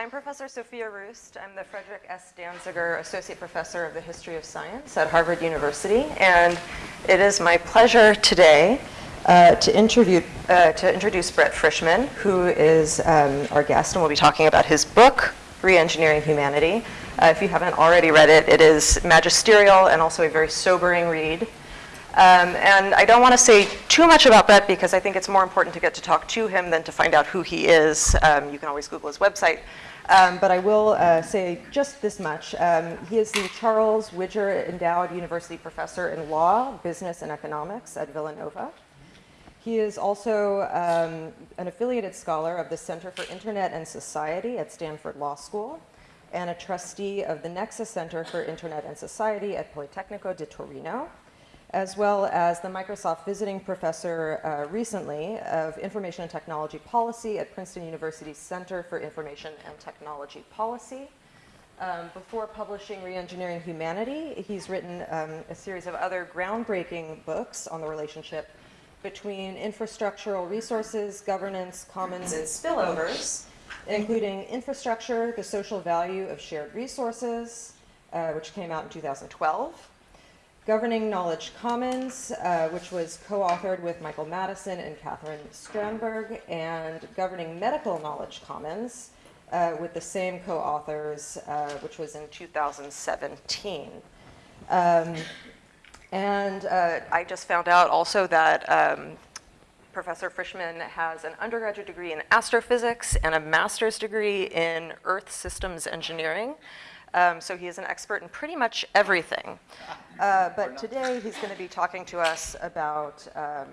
I'm Professor Sophia Roosth. I'm the Frederick S. Danziger Associate Professor of the History of Science at Harvard University. And it is my pleasure today uh, to, interview, uh, to introduce Brett Frischmann, who is um, our guest, and we'll be talking about his book, Reengineering Humanity. Uh, if you haven't already read it, it is magisterial and also a very sobering read. Um, and I don't want to say too much about Brett because I think it's more important to get to talk to him than to find out who he is. Um, you can always Google his website. Um, but I will uh, say just this much. Um, he is the Charles Widger Endowed University Professor in Law, Business, and Economics at Villanova. He is also um, an affiliated scholar of the Center for Internet and Society at Stanford Law School and a trustee of the Nexa Center for Internet and Society at Politecnico di Torino as well as the Microsoft visiting professor uh, recently of Information and Technology Policy at Princeton University's Center for Information and Technology Policy. Um, before publishing Reengineering Humanity, he's written um, a series of other groundbreaking books on the relationship between infrastructural resources, governance, commons, and spillovers, including Infrastructure, the Social Value of Shared Resources, uh, which came out in 2012, Governing Knowledge Commons, uh, which was co-authored with Michael Madison and Katherine Strandburg, and Governing Medical Knowledge Commons uh, with the same co-authors, uh, which was in 2017. Um, and uh, I just found out also that um, Professor Frischmann has an undergraduate degree in astrophysics and a master's degree in Earth Systems Engineering. Um, so he is an expert in pretty much everything. Uh, but today he's going to be talking to us about um,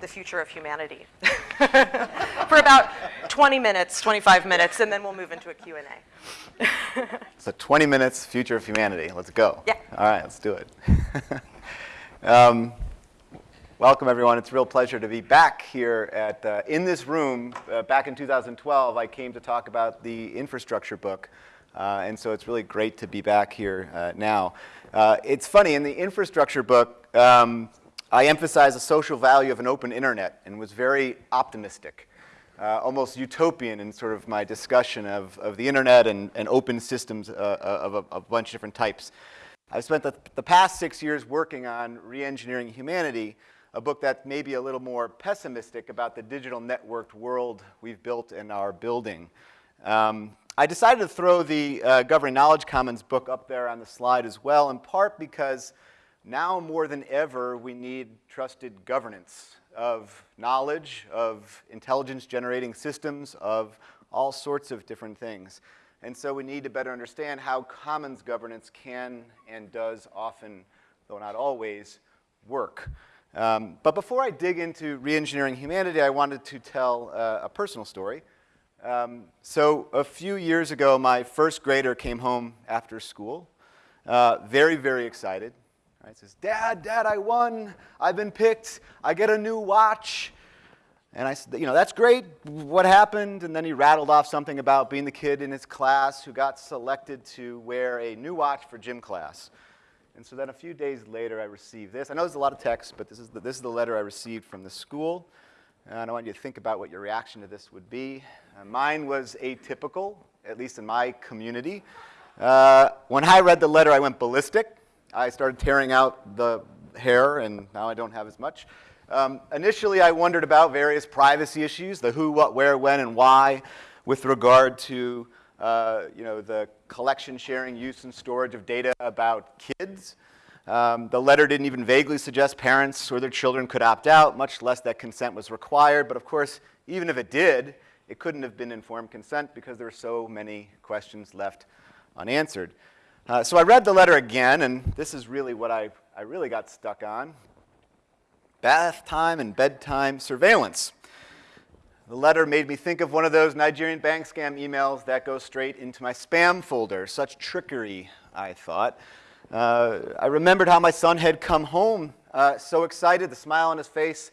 the future of humanity for about 20 minutes, 25 minutes, and then we'll move into a Q&A. so 20 minutes, future of humanity. Let's go. Yeah. All right, let's do it. um, welcome, everyone. It's a real pleasure to be back here at, uh, in this room. Uh, back in 2012, I came to talk about the infrastructure book uh, and so it's really great to be back here uh, now. Uh, it's funny, in the infrastructure book, um, I emphasize the social value of an open internet and was very optimistic, uh, almost utopian in sort of my discussion of, of the internet and, and open systems uh, uh, of a, a, bunch of different types. I've spent the, the past six years working on Reengineering Humanity, a book that's maybe a little more pessimistic about the digital networked world we've built and are building. Um, I decided to throw the uh, Governing Knowledge Commons book up there on the slide as well, in part because now more than ever we need trusted governance of knowledge, of intelligence generating systems, of all sorts of different things. And so we need to better understand how commons governance can and does often, though not always, work. Um, but before I dig into reengineering humanity, I wanted to tell uh, a personal story. Um, so a few years ago, my first grader came home after school, uh, very, very excited. Right? Says, Dad, Dad, I won. I've been picked. I get a new watch. And I said, you know, that's great. What happened? And then he rattled off something about being the kid in his class who got selected to wear a new watch for gym class. And so then a few days later, I received this. I know there's a lot of text, but this is the, this is the letter I received from the school. And I want you to think about what your reaction to this would be. Uh, mine was atypical, at least in my community. Uh, when I read the letter, I went ballistic. I started tearing out the hair, and now I don't have as much. Um, initially, I wondered about various privacy issues, the who, what, where, when, and why, with regard to uh, you know, the collection, sharing, use, and storage of data about kids. Um, the letter didn't even vaguely suggest parents or their children could opt out, much less that consent was required. But of course, even if it did, it couldn't have been informed consent because there were so many questions left unanswered. Uh, so I read the letter again, and this is really what I, I really got stuck on. Bath time and bedtime surveillance. The letter made me think of one of those Nigerian bank scam emails that goes straight into my spam folder. Such trickery, I thought. Uh, I remembered how my son had come home uh, so excited, the smile on his face,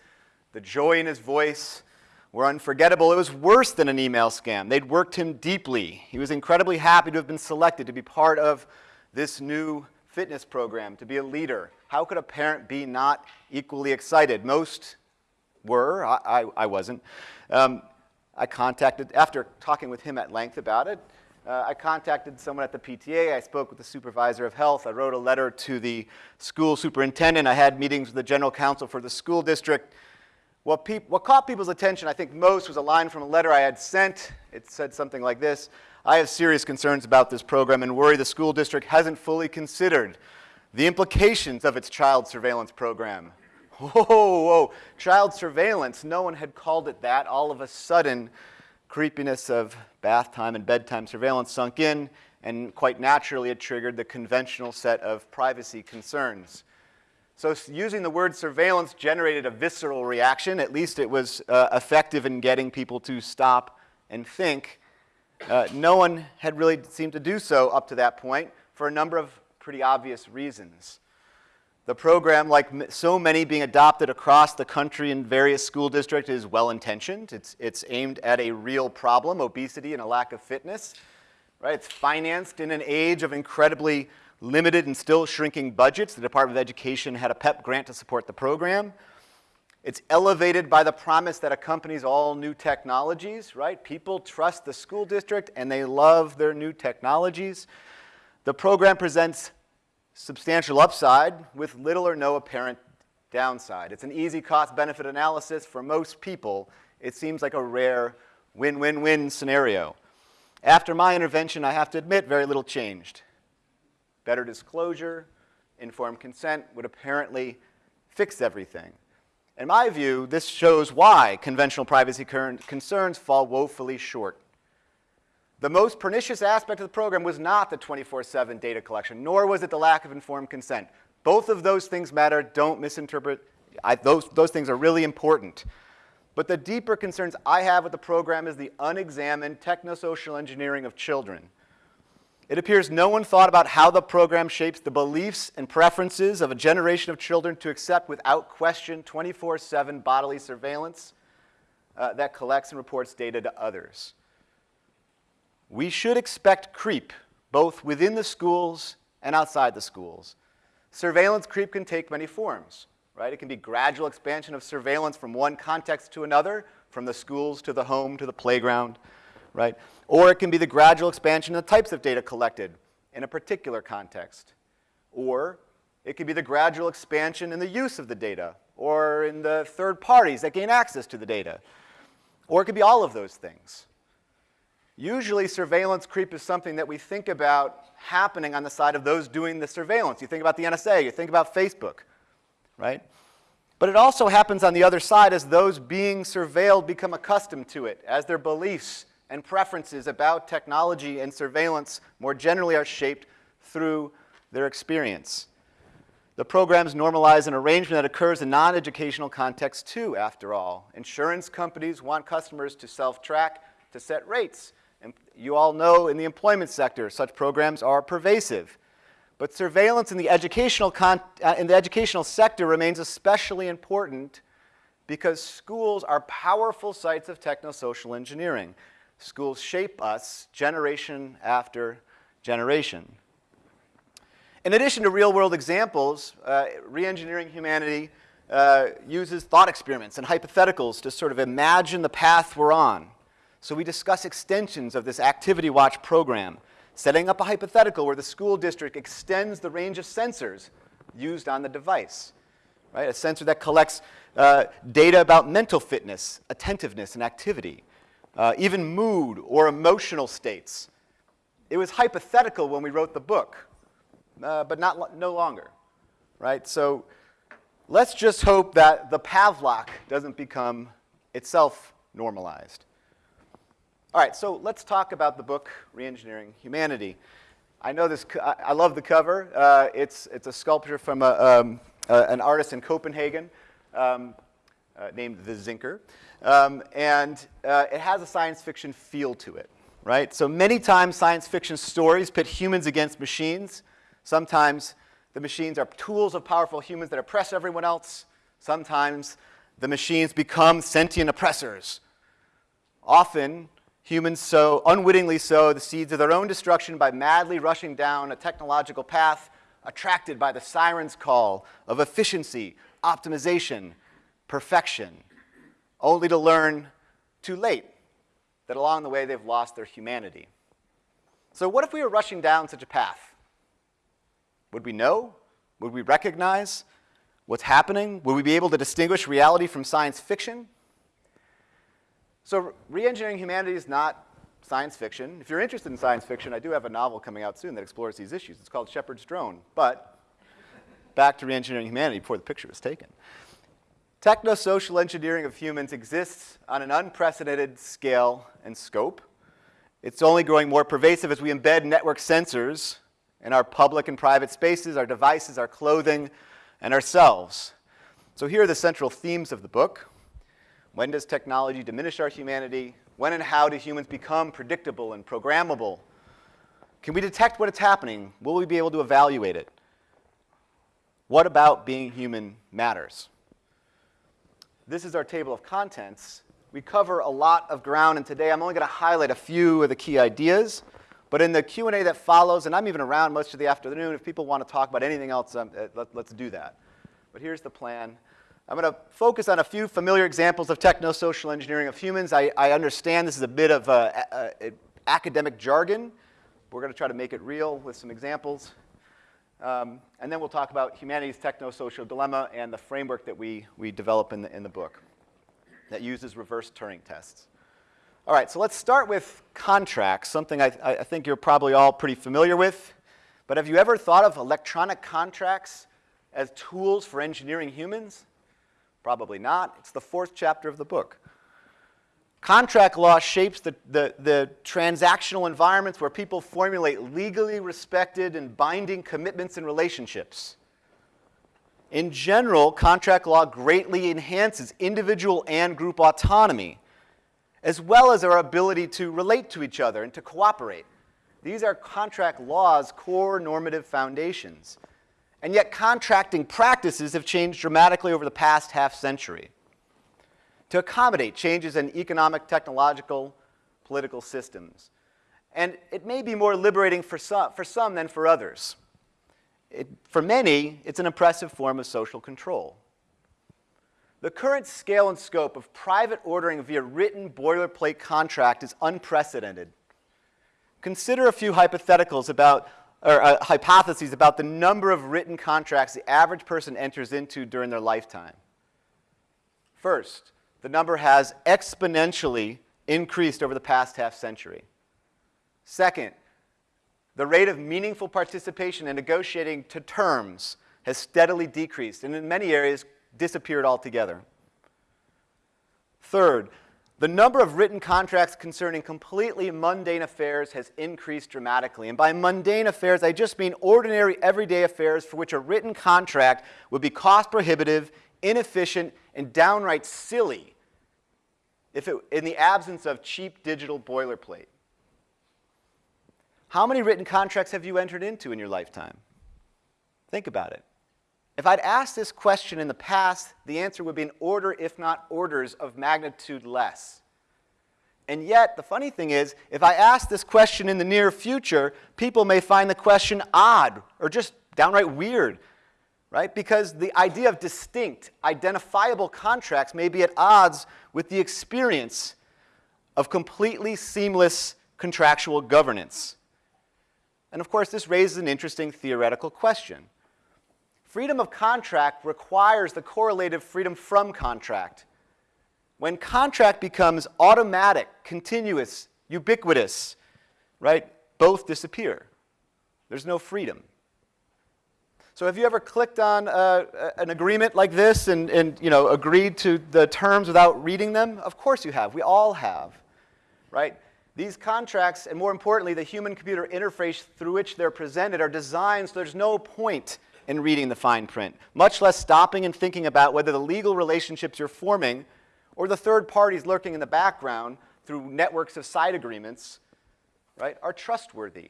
the joy in his voice were unforgettable. It was worse than an email scam. They'd worked him deeply. He was incredibly happy to have been selected to be part of this new fitness program, to be a leader. How could a parent be not equally excited? Most were. I, I, I wasn't. Um, I contacted, after talking with him at length about it, Uh, I contacted someone at the PTA. I spoke with the supervisor of health. I wrote a letter to the school superintendent. I had meetings with the general counsel for the school district. What, what caught people's attention, I think, most was a line from a letter I had sent. It said something like this I have serious concerns about this program and worry the school district hasn't fully considered the implications of its child surveillance program. Whoa, whoa, child surveillance. No one had called it that. All of a sudden, creepiness of bath time and bedtime surveillance sunk in, and quite naturally, it triggered the conventional set of privacy concerns. So using the word surveillance generated a visceral reaction. At least it was uh, effective in getting people to stop and think. Uh, no one had really seemed to do so up to that point for a number of pretty obvious reasons. The program, like so many being adopted across the country in various school districts, is well-intentioned. It's, it's aimed at a real problem, obesity and a lack of fitness. Right? It's financed in an age of incredibly limited and still shrinking budgets. The Department of Education had a PEP grant to support the program. It's elevated by the promise that accompanies all new technologies, right? People trust the school district and they love their new technologies. The program presents substantial upside with little or no apparent downside. It's an easy cost-benefit analysis for most people. It seems like a rare win-win-win scenario. After my intervention, I have to admit, very little changed. Better disclosure, informed consent would apparently fix everything. In my view, this shows why conventional privacy concerns fall woefully short. The most pernicious aspect of the program was not the 24-7 data collection, nor was it the lack of informed consent. Both of those things matter. Don't misinterpret. I, those, those things are really important. But the deeper concerns I have with the program is the unexamined technosocial engineering of children. It appears no one thought about how the program shapes the beliefs and preferences of a generation of children to accept without question 24-7 bodily surveillance uh, that collects and reports data to others. We should expect creep both within the schools and outside the schools. Surveillance creep can take many forms, right? It can be gradual expansion of surveillance from one context to another, from the schools to the home to the playground right? Or it can be the gradual expansion of the types of data collected in a particular context. Or it could be the gradual expansion in the use of the data or in the third parties that gain access to the data. Or it could be all of those things. Usually surveillance creep is something that we think about happening on the side of those doing the surveillance. You think about the NSA, you think about Facebook, right? But it also happens on the other side as those being surveilled become accustomed to it, as their beliefs and preferences about technology and surveillance more generally are shaped through their experience. The programs normalize an arrangement that occurs in non-educational contexts too, after all. Insurance companies want customers to self-track, to set rates. And you all know in the employment sector, such programs are pervasive. But surveillance in the educational, uh, in the educational sector remains especially important because schools are powerful sites of technosocial engineering. Schools shape us generation after generation. In addition to real-world examples, uh, Reengineering Humanity uh, uses thought experiments and hypotheticals to sort of imagine the path we're on. So we discuss extensions of this Activity Watch program, setting up a hypothetical where the school district extends the range of sensors used on the device. Right? A sensor that collects uh, data about mental fitness, attentiveness, and activity uh, even mood or emotional states. It was hypothetical when we wrote the book, uh, but not no longer, right? So let's just hope that the Pavlok doesn't become itself normalized. All right, so let's talk about the book, Reengineering Humanity. I know this, I love the cover. Uh, it's, it's a sculpture from a, um, an artist in Copenhagen um, uh, named The Zinker. Um, and uh, it has a science fiction feel to it, right? So many times science fiction stories pit humans against machines. Sometimes the machines are tools of powerful humans that oppress everyone else. Sometimes the machines become sentient oppressors. Often, humans sow, unwittingly sow, the seeds of their own destruction by madly rushing down a technological path attracted by the siren's call of efficiency, optimization, perfection only to learn too late that along the way they've lost their humanity. So what if we were rushing down such a path? Would we know? Would we recognize what's happening? Would we be able to distinguish reality from science fiction? So re-engineering humanity is not science fiction. If you're interested in science fiction, I do have a novel coming out soon that explores these issues. It's called Shepherd's Drone. But back to re-engineering humanity before the picture was taken. Techno-social engineering of humans exists on an unprecedented scale and scope. It's only growing more pervasive as we embed network sensors in our public and private spaces, our devices, our clothing, and ourselves. So here are the central themes of the book. When does technology diminish our humanity? When and how do humans become predictable and programmable? Can we detect what is happening? Will we be able to evaluate it? What about being human matters? This is our table of contents. We cover a lot of ground, and today I'm only going to highlight a few of the key ideas. But in the Q&A that follows, and I'm even around most of the afternoon, if people want to talk about anything else, um, uh, let, let's do that. But here's the plan. I'm going to focus on a few familiar examples of techno-social engineering of humans. I, I, understand this is a bit of a, a, a academic jargon. We're going to try to make it real with some examples. Um, and then we'll talk about humanity's techno-social dilemma and the framework that we, we develop in the, in the book that uses reverse Turing tests. All right, so let's start with contracts, something I, I think you're probably all pretty familiar with. But have you ever thought of electronic contracts as tools for engineering humans? Probably not. It's the fourth chapter of the book. Contract law shapes the, the, the, transactional environments where people formulate legally respected and binding commitments and relationships. In general, contract law greatly enhances individual and group autonomy, as well as our ability to relate to each other and to cooperate. These are contract law's core normative foundations. And yet contracting practices have changed dramatically over the past half century to accommodate changes in economic, technological, political systems. And it may be more liberating for some, for some than for others. It, for many, it's an oppressive form of social control. The current scale and scope of private ordering via written boilerplate contract is unprecedented. Consider a few hypotheticals about, or uh, hypotheses about the number of written contracts the average person enters into during their lifetime. First, the number has exponentially increased over the past half century. Second, the rate of meaningful participation in negotiating to terms has steadily decreased and in many areas disappeared altogether. Third, the number of written contracts concerning completely mundane affairs has increased dramatically. And by mundane affairs, I just mean ordinary, everyday affairs for which a written contract would be cost prohibitive, inefficient, and downright silly if it, in the absence of cheap digital boilerplate. How many written contracts have you entered into in your lifetime? Think about it. If I'd asked this question in the past, the answer would be an order, if not orders, of magnitude less. And yet, the funny thing is, if I ask this question in the near future, people may find the question odd or just downright weird right? Because the idea of distinct, identifiable contracts may be at odds with the experience of completely seamless contractual governance. And of course, this raises an interesting theoretical question. Freedom of contract requires the correlative freedom from contract. When contract becomes automatic, continuous, ubiquitous, right, both disappear. There's no freedom. So have you ever clicked on uh, an agreement like this and, and you know, agreed to the terms without reading them? Of course you have. We all have, right? These contracts, and more importantly, the human-computer interface through which they're presented are designed so there's no point in reading the fine print, much less stopping and thinking about whether the legal relationships you're forming or the third parties lurking in the background through networks of side agreements, right, are trustworthy.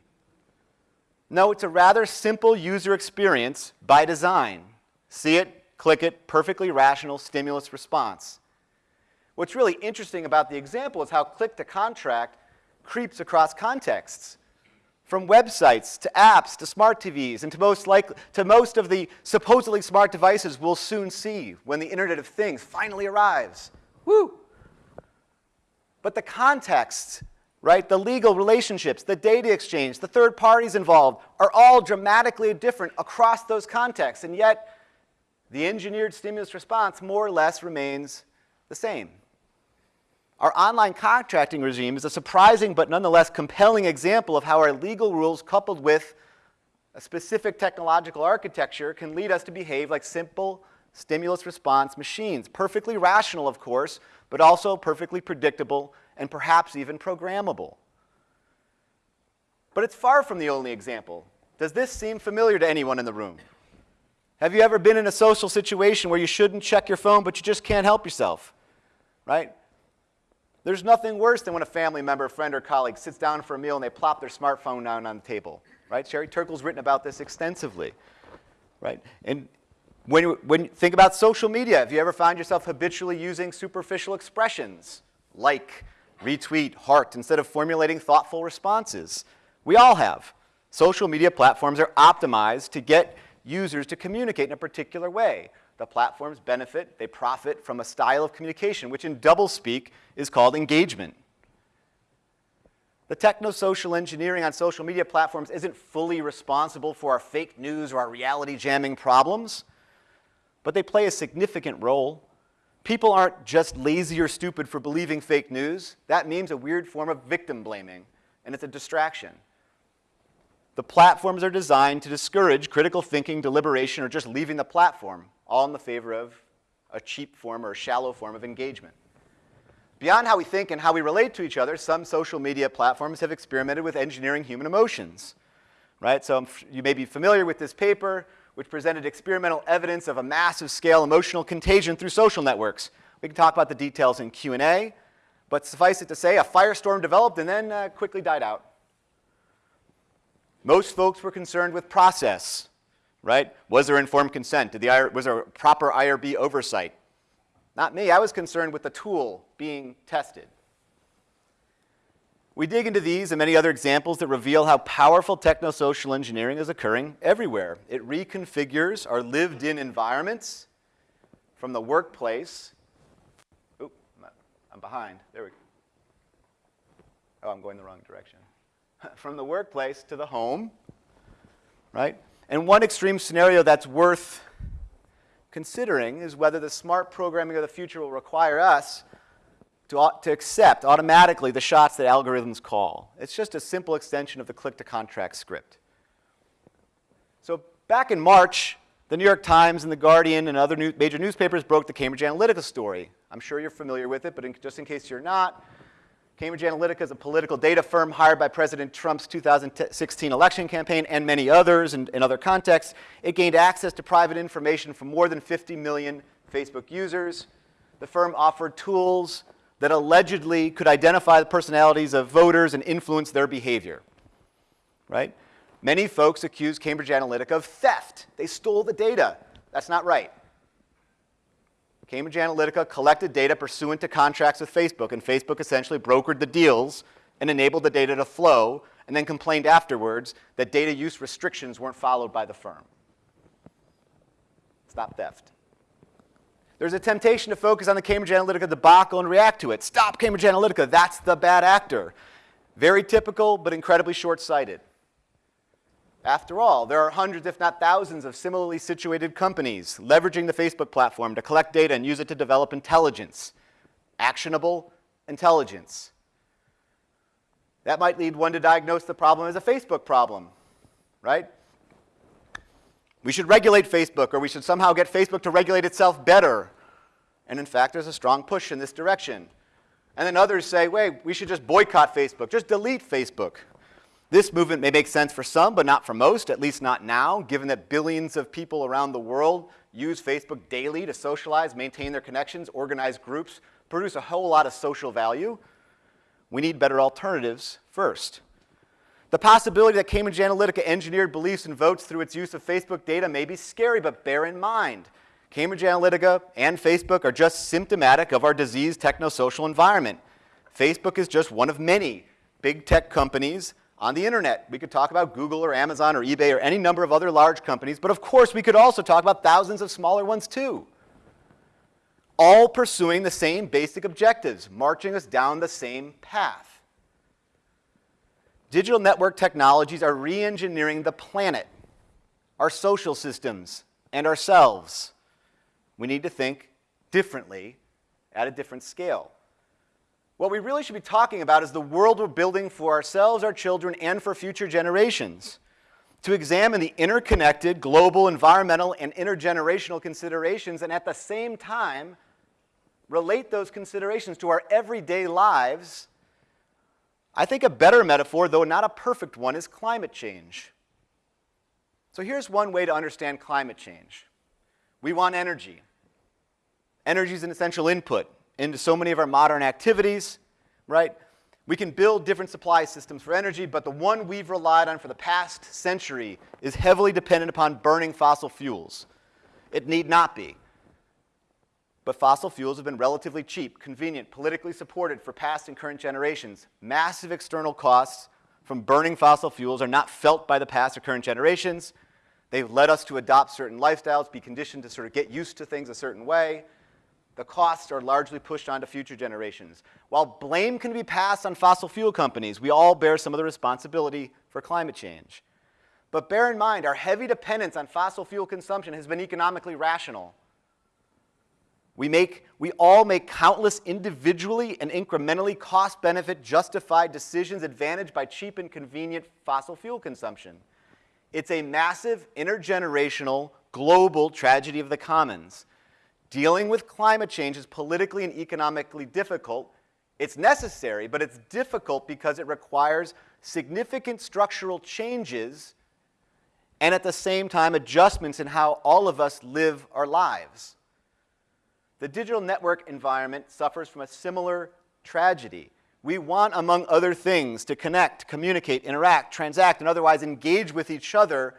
No, it's a rather simple user experience by design. See it, click it, perfectly rational stimulus response. What's really interesting about the example is how click to contract creeps across contexts. From websites to apps to smart TVs and to most, likely, to most of the supposedly smart devices we'll soon see when the Internet of Things finally arrives. Woo! But the context right? The legal relationships, the data exchange, the third parties involved are all dramatically different across those contexts, and yet the engineered stimulus response more or less remains the same. Our online contracting regime is a surprising but nonetheless compelling example of how our legal rules coupled with a specific technological architecture can lead us to behave like simple stimulus response machines. Perfectly rational, of course, but also perfectly predictable and perhaps even programmable. But it's far from the only example. Does this seem familiar to anyone in the room? Have you ever been in a social situation where you shouldn't check your phone, but you just can't help yourself? Right? There's nothing worse than when a family member, friend, or colleague sits down for a meal and they plop their smartphone down on the table. Right? Sherry Turkle's written about this extensively. Right? And when you, when think about social media, have you ever found yourself habitually using superficial expressions like, retweet, heart, instead of formulating thoughtful responses? We all have. Social media platforms are optimized to get users to communicate in a particular way. The platforms benefit, they profit from a style of communication, which in doublespeak is called engagement. The techno-social engineering on social media platforms isn't fully responsible for our fake news or our reality jamming problems, but they play a significant role. People aren't just lazy or stupid for believing fake news. That means a weird form of victim blaming, and it's a distraction. The platforms are designed to discourage critical thinking, deliberation, or just leaving the platform, all in the favor of a cheap form or a shallow form of engagement. Beyond how we think and how we relate to each other, some social media platforms have experimented with engineering human emotions. Right? So you may be familiar with this paper, which presented experimental evidence of a massive scale emotional contagion through social networks. We can talk about the details in Q&A, but suffice it to say, a firestorm developed and then uh, quickly died out. Most folks were concerned with process, right? Was there informed consent? Did the, was there proper IRB oversight? Not me. I was concerned with the tool being tested. We dig into these and many other examples that reveal how powerful technosocial engineering is occurring everywhere. It reconfigures our lived-in environments from the workplace. Oop, I'm behind. There we go. Oh, I'm going the wrong direction. From the workplace to the home, right? And one extreme scenario that's worth considering is whether the smart programming of the future will require us to, to accept automatically the shots that algorithms call. It's just a simple extension of the click-to-contract script. So back in March, the New York Times and The Guardian and other new, major newspapers broke the Cambridge Analytica story. I'm sure you're familiar with it, but in, just in case you're not, Cambridge Analytica is a political data firm hired by President Trump's 2016 election campaign and many others in, in other contexts. It gained access to private information from more than 50 million Facebook users. The firm offered tools that allegedly could identify the personalities of voters and influence their behavior, right? Many folks accuse Cambridge Analytica of theft. They stole the data. That's not right. Cambridge Analytica collected data pursuant to contracts with Facebook, and Facebook essentially brokered the deals and enabled the data to flow, and then complained afterwards that data use restrictions weren't followed by the firm. Stop theft. There's a temptation to focus on the Cambridge Analytica debacle and react to it. Stop Cambridge Analytica, that's the bad actor. Very typical, but incredibly short-sighted. After all, there are hundreds, if not thousands, of similarly situated companies leveraging the Facebook platform to collect data and use it to develop intelligence, actionable intelligence. That might lead one to diagnose the problem as a Facebook problem, right? We should regulate Facebook, or we should somehow get Facebook to regulate itself better. And in fact, there's a strong push in this direction. And then others say, wait, we should just boycott Facebook, just delete Facebook. This movement may make sense for some, but not for most, at least not now, given that billions of people around the world use Facebook daily to socialize, maintain their connections, organize groups, produce a whole lot of social value. We need better alternatives first. The possibility that Cambridge Analytica engineered beliefs and votes through its use of Facebook data may be scary, but bear in mind, Cambridge Analytica and Facebook are just symptomatic of our diseased technosocial environment. Facebook is just one of many big tech companies on the internet. We could talk about Google or Amazon or eBay or any number of other large companies, but of course we could also talk about thousands of smaller ones too. All pursuing the same basic objectives, marching us down the same path. Digital network technologies are re-engineering the planet, our social systems, and ourselves. We need to think differently at a different scale. What we really should be talking about is the world we're building for ourselves, our children, and for future generations. To examine the interconnected global, environmental, and intergenerational considerations, and at the same time, relate those considerations to our everyday lives, I think a better metaphor, though not a perfect one, is climate change. So here's one way to understand climate change. We want energy. Energy is an essential input into so many of our modern activities, right? We can build different supply systems for energy, but the one we've relied on for the past century is heavily dependent upon burning fossil fuels. It need not be. But fossil fuels have been relatively cheap, convenient, politically supported for past and current generations. Massive external costs from burning fossil fuels are not felt by the past or current generations. They've led us to adopt certain lifestyles, be conditioned to sort of get used to things a certain way. The costs are largely pushed onto future generations. While blame can be passed on fossil fuel companies, we all bear some of the responsibility for climate change. But bear in mind, our heavy dependence on fossil fuel consumption has been economically rational. We, make, we all make countless individually and incrementally cost benefit justified decisions advantaged by cheap and convenient fossil fuel consumption. It's a massive intergenerational global tragedy of the commons. Dealing with climate change is politically and economically difficult. It's necessary, but it's difficult because it requires significant structural changes and at the same time adjustments in how all of us live our lives. The digital network environment suffers from a similar tragedy. We want, among other things, to connect, communicate, interact, transact, and otherwise engage with each other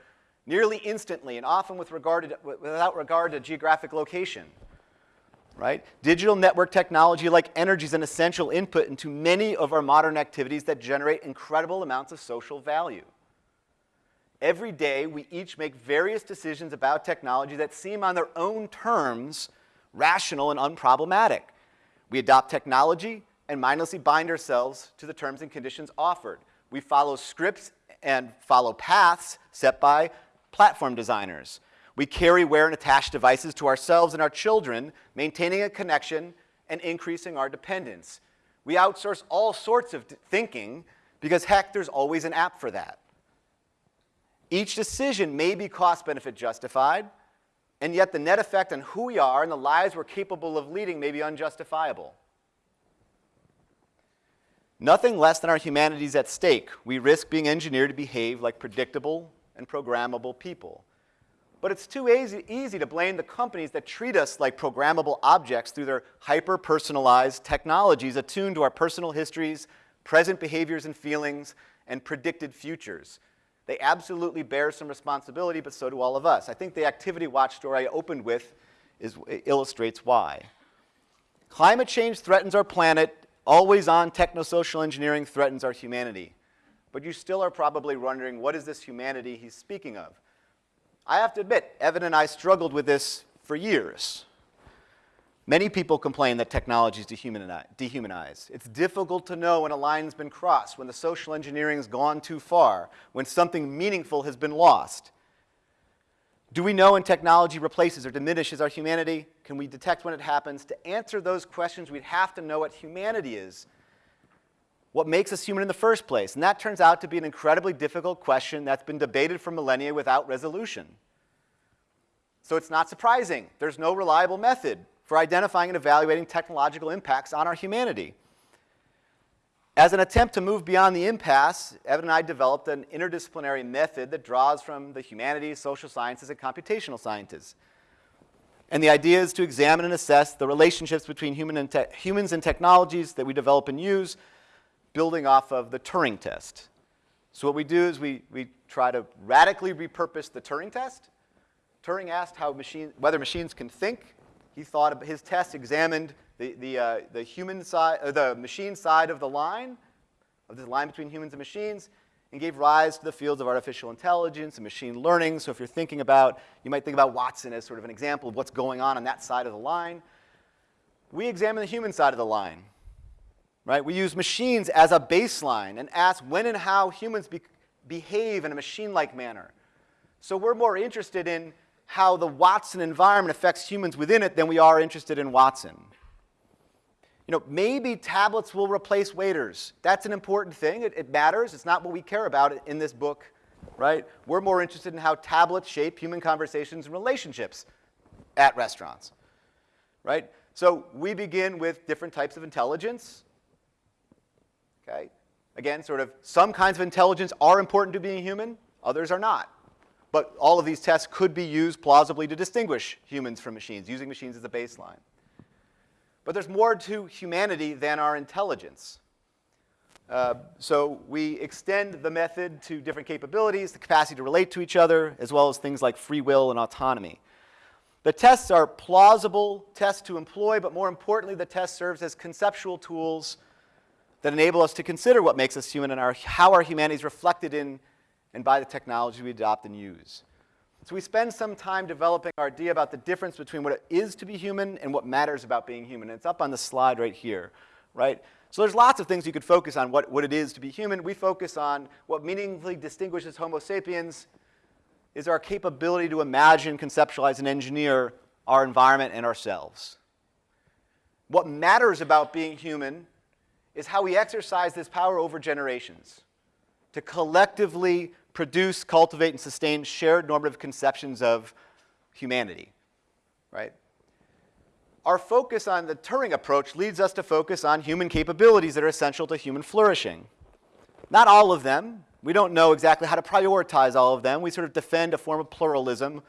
nearly instantly and often with regard to, without regard to geographic location. Right? Digital network technology like energy is an essential input into many of our modern activities that generate incredible amounts of social value. Every day, we each make various decisions about technology that seem on their own terms rational and unproblematic. We adopt technology and mindlessly bind ourselves to the terms and conditions offered. We follow scripts and follow paths set by platform designers. We carry, wear, and attach devices to ourselves and our children, maintaining a connection and increasing our dependence. We outsource all sorts of thinking because, heck, there's always an app for that. Each decision may be cost-benefit justified, and yet the net effect on who we are and the lives we're capable of leading may be unjustifiable. Nothing less than our humanity is at stake. We risk being engineered to behave like predictable and programmable people. But it's too easy, easy to blame the companies that treat us like programmable objects through their hyper-personalized technologies attuned to our personal histories, present behaviors and feelings, and predicted futures. They absolutely bear some responsibility, but so do all of us. I think the Activity Watch story I opened with is, illustrates why. Climate change threatens our planet. Always on technosocial engineering threatens our humanity. But you still are probably wondering, what is this humanity he's speaking of? I have to admit, Evan and I struggled with this for years. Many people complain that technology is dehumanized. It's difficult to know when a line's been crossed, when the social engineering has gone too far, when something meaningful has been lost. Do we know when technology replaces or diminishes our humanity? Can we detect when it happens? To answer those questions, we'd have to know what humanity is, what makes us human in the first place. And that turns out to be an incredibly difficult question that's been debated for millennia without resolution. So it's not surprising. There's no reliable method for identifying and evaluating technological impacts on our humanity. As an attempt to move beyond the impasse, Evan and I developed an interdisciplinary method that draws from the humanities, social sciences, and computational sciences. And the idea is to examine and assess the relationships between human and humans and technologies that we develop and use, building off of the Turing test. So what we do is we, we try to radically repurpose the Turing test. Turing asked how machine, whether machines can think, he thought his test examined the, the, uh, the human side, uh, the machine side of the line, of the line between humans and machines, and gave rise to the fields of artificial intelligence and machine learning. So if you're thinking about, you might think about Watson as sort of an example of what's going on on that side of the line. We examine the human side of the line. Right? We use machines as a baseline and ask when and how humans be behave in a machine-like manner. So we're more interested in how the Watson environment affects humans within it than we are interested in Watson. You know, maybe tablets will replace waiters. That's an important thing. It, it, matters. It's not what we care about in this book, right? We're more interested in how tablets shape human conversations and relationships at restaurants, right? So we begin with different types of intelligence, okay? Again, sort of some kinds of intelligence are important to being human, others are not. But all of these tests could be used plausibly to distinguish humans from machines, using machines as a baseline. But there's more to humanity than our intelligence. Uh, so we extend the method to different capabilities, the capacity to relate to each other, as well as things like free will and autonomy. The tests are plausible tests to employ, but more importantly, the test serves as conceptual tools that enable us to consider what makes us human and our, how our humanity is reflected in and by the technology we adopt and use. So we spend some time developing our idea about the difference between what it is to be human and what matters about being human. And it's up on the slide right here, right? So there's lots of things you could focus on what, what it is to be human. We focus on what meaningfully distinguishes Homo sapiens is our capability to imagine, conceptualize, and engineer our environment and ourselves. What matters about being human is how we exercise this power over generations to collectively produce, cultivate, and sustain shared normative conceptions of humanity, right? Our focus on the Turing approach leads us to focus on human capabilities that are essential to human flourishing. Not all of them. We don't know exactly how to prioritize all of them. We sort of defend a form of pluralism.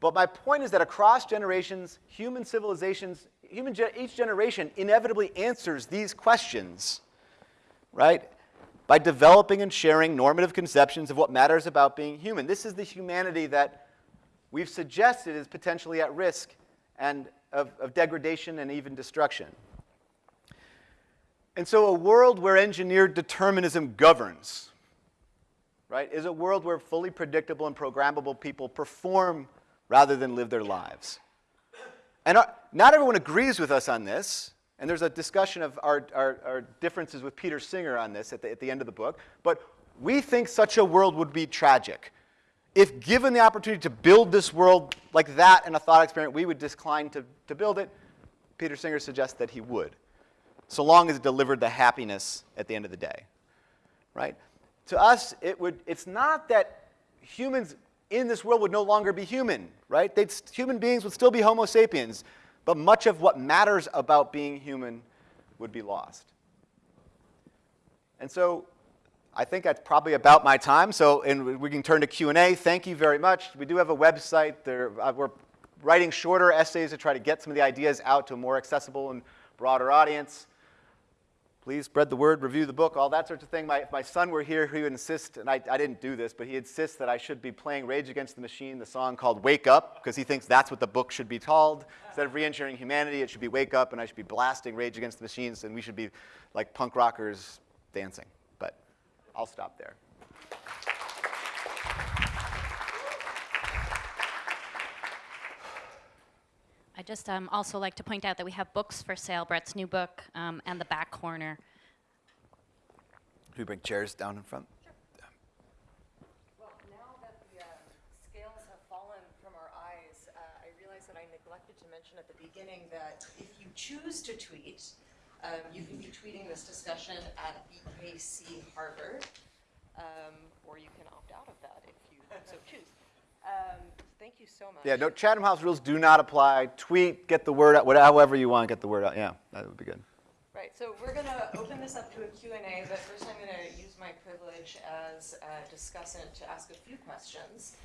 But my point is that across generations, human civilizations, human ge each generation inevitably answers these questions, right? by developing and sharing normative conceptions of what matters about being human. This is the humanity that we've suggested is potentially at risk and of, of degradation and even destruction. And so a world where engineered determinism governs, right, is a world where fully predictable and programmable people perform rather than live their lives. And our, not everyone agrees with us on this. And there's a discussion of our, our, our, differences with Peter Singer on this at the, at the end of the book. But we think such a world would be tragic. If given the opportunity to build this world like that in a thought experiment, we would decline to, to build it. Peter Singer suggests that he would, so long as it delivered the happiness at the end of the day. Right? To us, it would, it's not that humans in this world would no longer be human, right? They'd, human beings would still be Homo sapiens but much of what matters about being human would be lost. And so I think that's probably about my time. So and we can turn to Q&A. Thank you very much. We do have a website. There, uh, we're writing shorter essays to try to get some of the ideas out to a more accessible and broader audience please spread the word, review the book, all that sort of thing. My, if my son were here, he would insist, and I, I didn't do this, but he insists that I should be playing Rage Against the Machine, the song called Wake Up, because he thinks that's what the book should be called. Instead of re-engineering humanity, it should be Wake Up, and I should be blasting Rage Against the Machines, and we should be like punk rockers dancing. But I'll stop there. I just um, also like to point out that we have books for sale, Brett's new book, um, and the back corner. Do we bring chairs down in front? Sure. Well, now that the uh, scales have fallen from our eyes, uh, I realize that I neglected to mention at the beginning that if you choose to tweet, um, you can be tweeting this discussion at BKC Harvard, um, or you can opt out of that if you so choose. Um, thank you so much. Yeah, no, Chatham House rules do not apply. Tweet, get the word out, whatever, however you want, to get the word out. Yeah, that would be good. Right, so we're going to open this up to a Q&A, but first I'm going to use my privilege as a discussant to ask a few questions.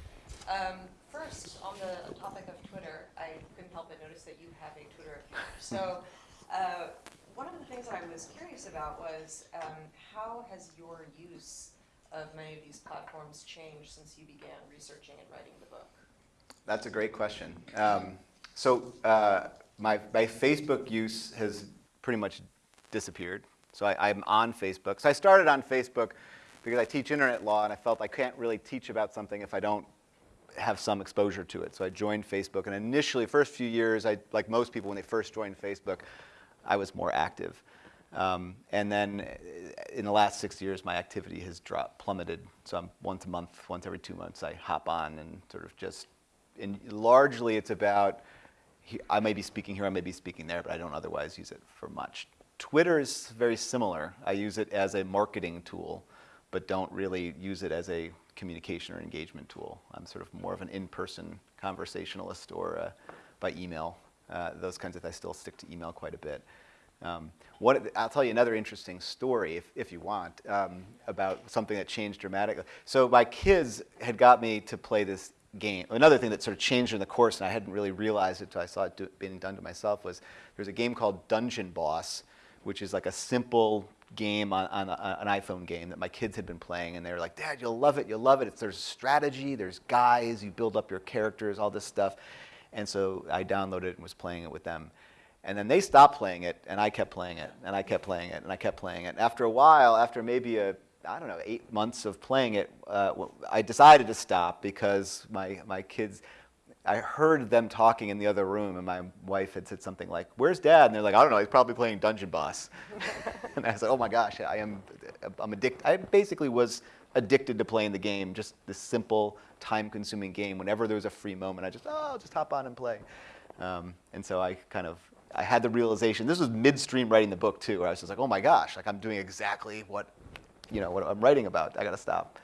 Um, first, on the topic of Twitter, I couldn't help but notice that you have a Twitter account. So uh, one of the things I was curious about was um, how has your use of many of these platforms changed since you began researching and writing the book? That's a great question. Um, so uh, my, my Facebook use has pretty much disappeared. So I, I'm on Facebook. So I started on Facebook because I teach internet law and I felt I can't really teach about something if I don't have some exposure to it. So I joined Facebook and initially, first few years, I, like most people when they first joined Facebook, I was more active. Um, and then uh, in the last six years, my activity has dropped, plummeted. So I'm once a month, once every two months, I hop on and sort of just, and largely it's about, I may be speaking here, I may be speaking there, but I don't otherwise use it for much. Twitter is very similar. I use it as a marketing tool, but don't really use it as a communication or engagement tool. I'm sort of more of an in-person conversationalist or uh, by email. Uh, those kinds of, I still stick to email quite a bit. Um, what, I'll tell you another interesting story, if, if you want, um, about something that changed dramatically. So my kids had got me to play this game. Another thing that sort of changed in the course, and I hadn't really realized it until I saw it do, being done to myself, was there's a game called Dungeon Boss, which is like a simple game on, on a, an iPhone game that my kids had been playing, and they were like, "Dad, you'll love it. You'll love it. It's, there's strategy, there's guys, you build up your characters, all this stuff." And so I downloaded it and was playing it with them. And then they stopped playing it, and I kept playing it, and I kept playing it, and I kept playing it. After a while, after maybe a I don't know eight months of playing it, uh, I decided to stop because my my kids. I heard them talking in the other room, and my wife had said something like, "Where's Dad?" And they're like, "I don't know. He's probably playing Dungeon Boss." and I said, "Oh my gosh, I am. I'm addicted. I basically was addicted to playing the game. Just this simple, time-consuming game. Whenever there was a free moment, I just, oh, I'll just hop on and play." Um, and so I kind of, I had the realization. This was midstream writing the book too, where I was just like, "Oh my gosh, like I'm doing exactly what, you know, what I'm writing about. I got to stop."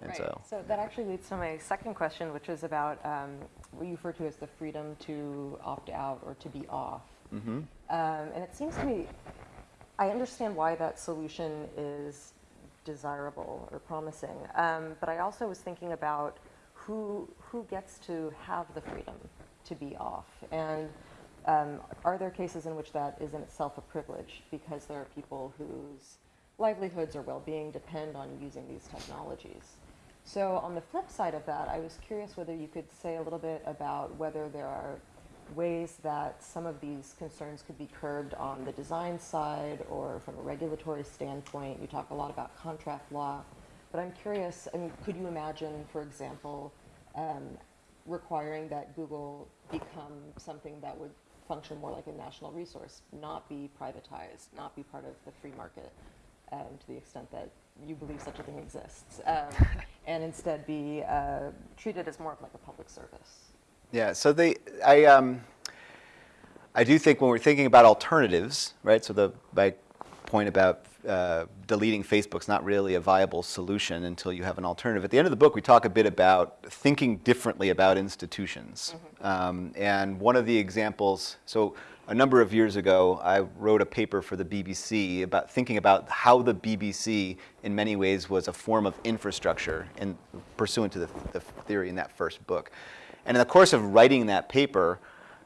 And Right. so. So that actually leads to my second question, which is about um, what you refer to as the freedom to opt out or to be off. Mm-hmm. Um, and it seems to me, I understand why that solution is desirable or promising. Um, but I also was thinking about who who gets to have the freedom to be off, and um, are there cases in which that is in itself a privilege because there are people whose livelihoods or well-being depend on using these technologies? So on the flip side of that, I was curious whether you could say a little bit about whether there are ways that some of these concerns could be curbed on the design side or from a regulatory standpoint. You talk a lot about contract law, but I'm curious, I mean, could you imagine, for example, um, requiring that Google become something that would function more like a national resource, not be privatized, not be part of the free market um, to the extent that you believe such a thing exists, um, and instead be uh, treated as more of like a public service? Yeah, so they, I, um, I do think when we're thinking about alternatives, right? So the my point about uh, deleting Facebook's not really a viable solution until you have an alternative. At the end of the book, we talk a bit about thinking differently about institutions, um, and one of the examples. So a number of years ago, I wrote a paper for the BBC about thinking about how the BBC, in many ways, was a form of infrastructure, in pursuant to the, the theory in that first book. And in the course of writing that paper,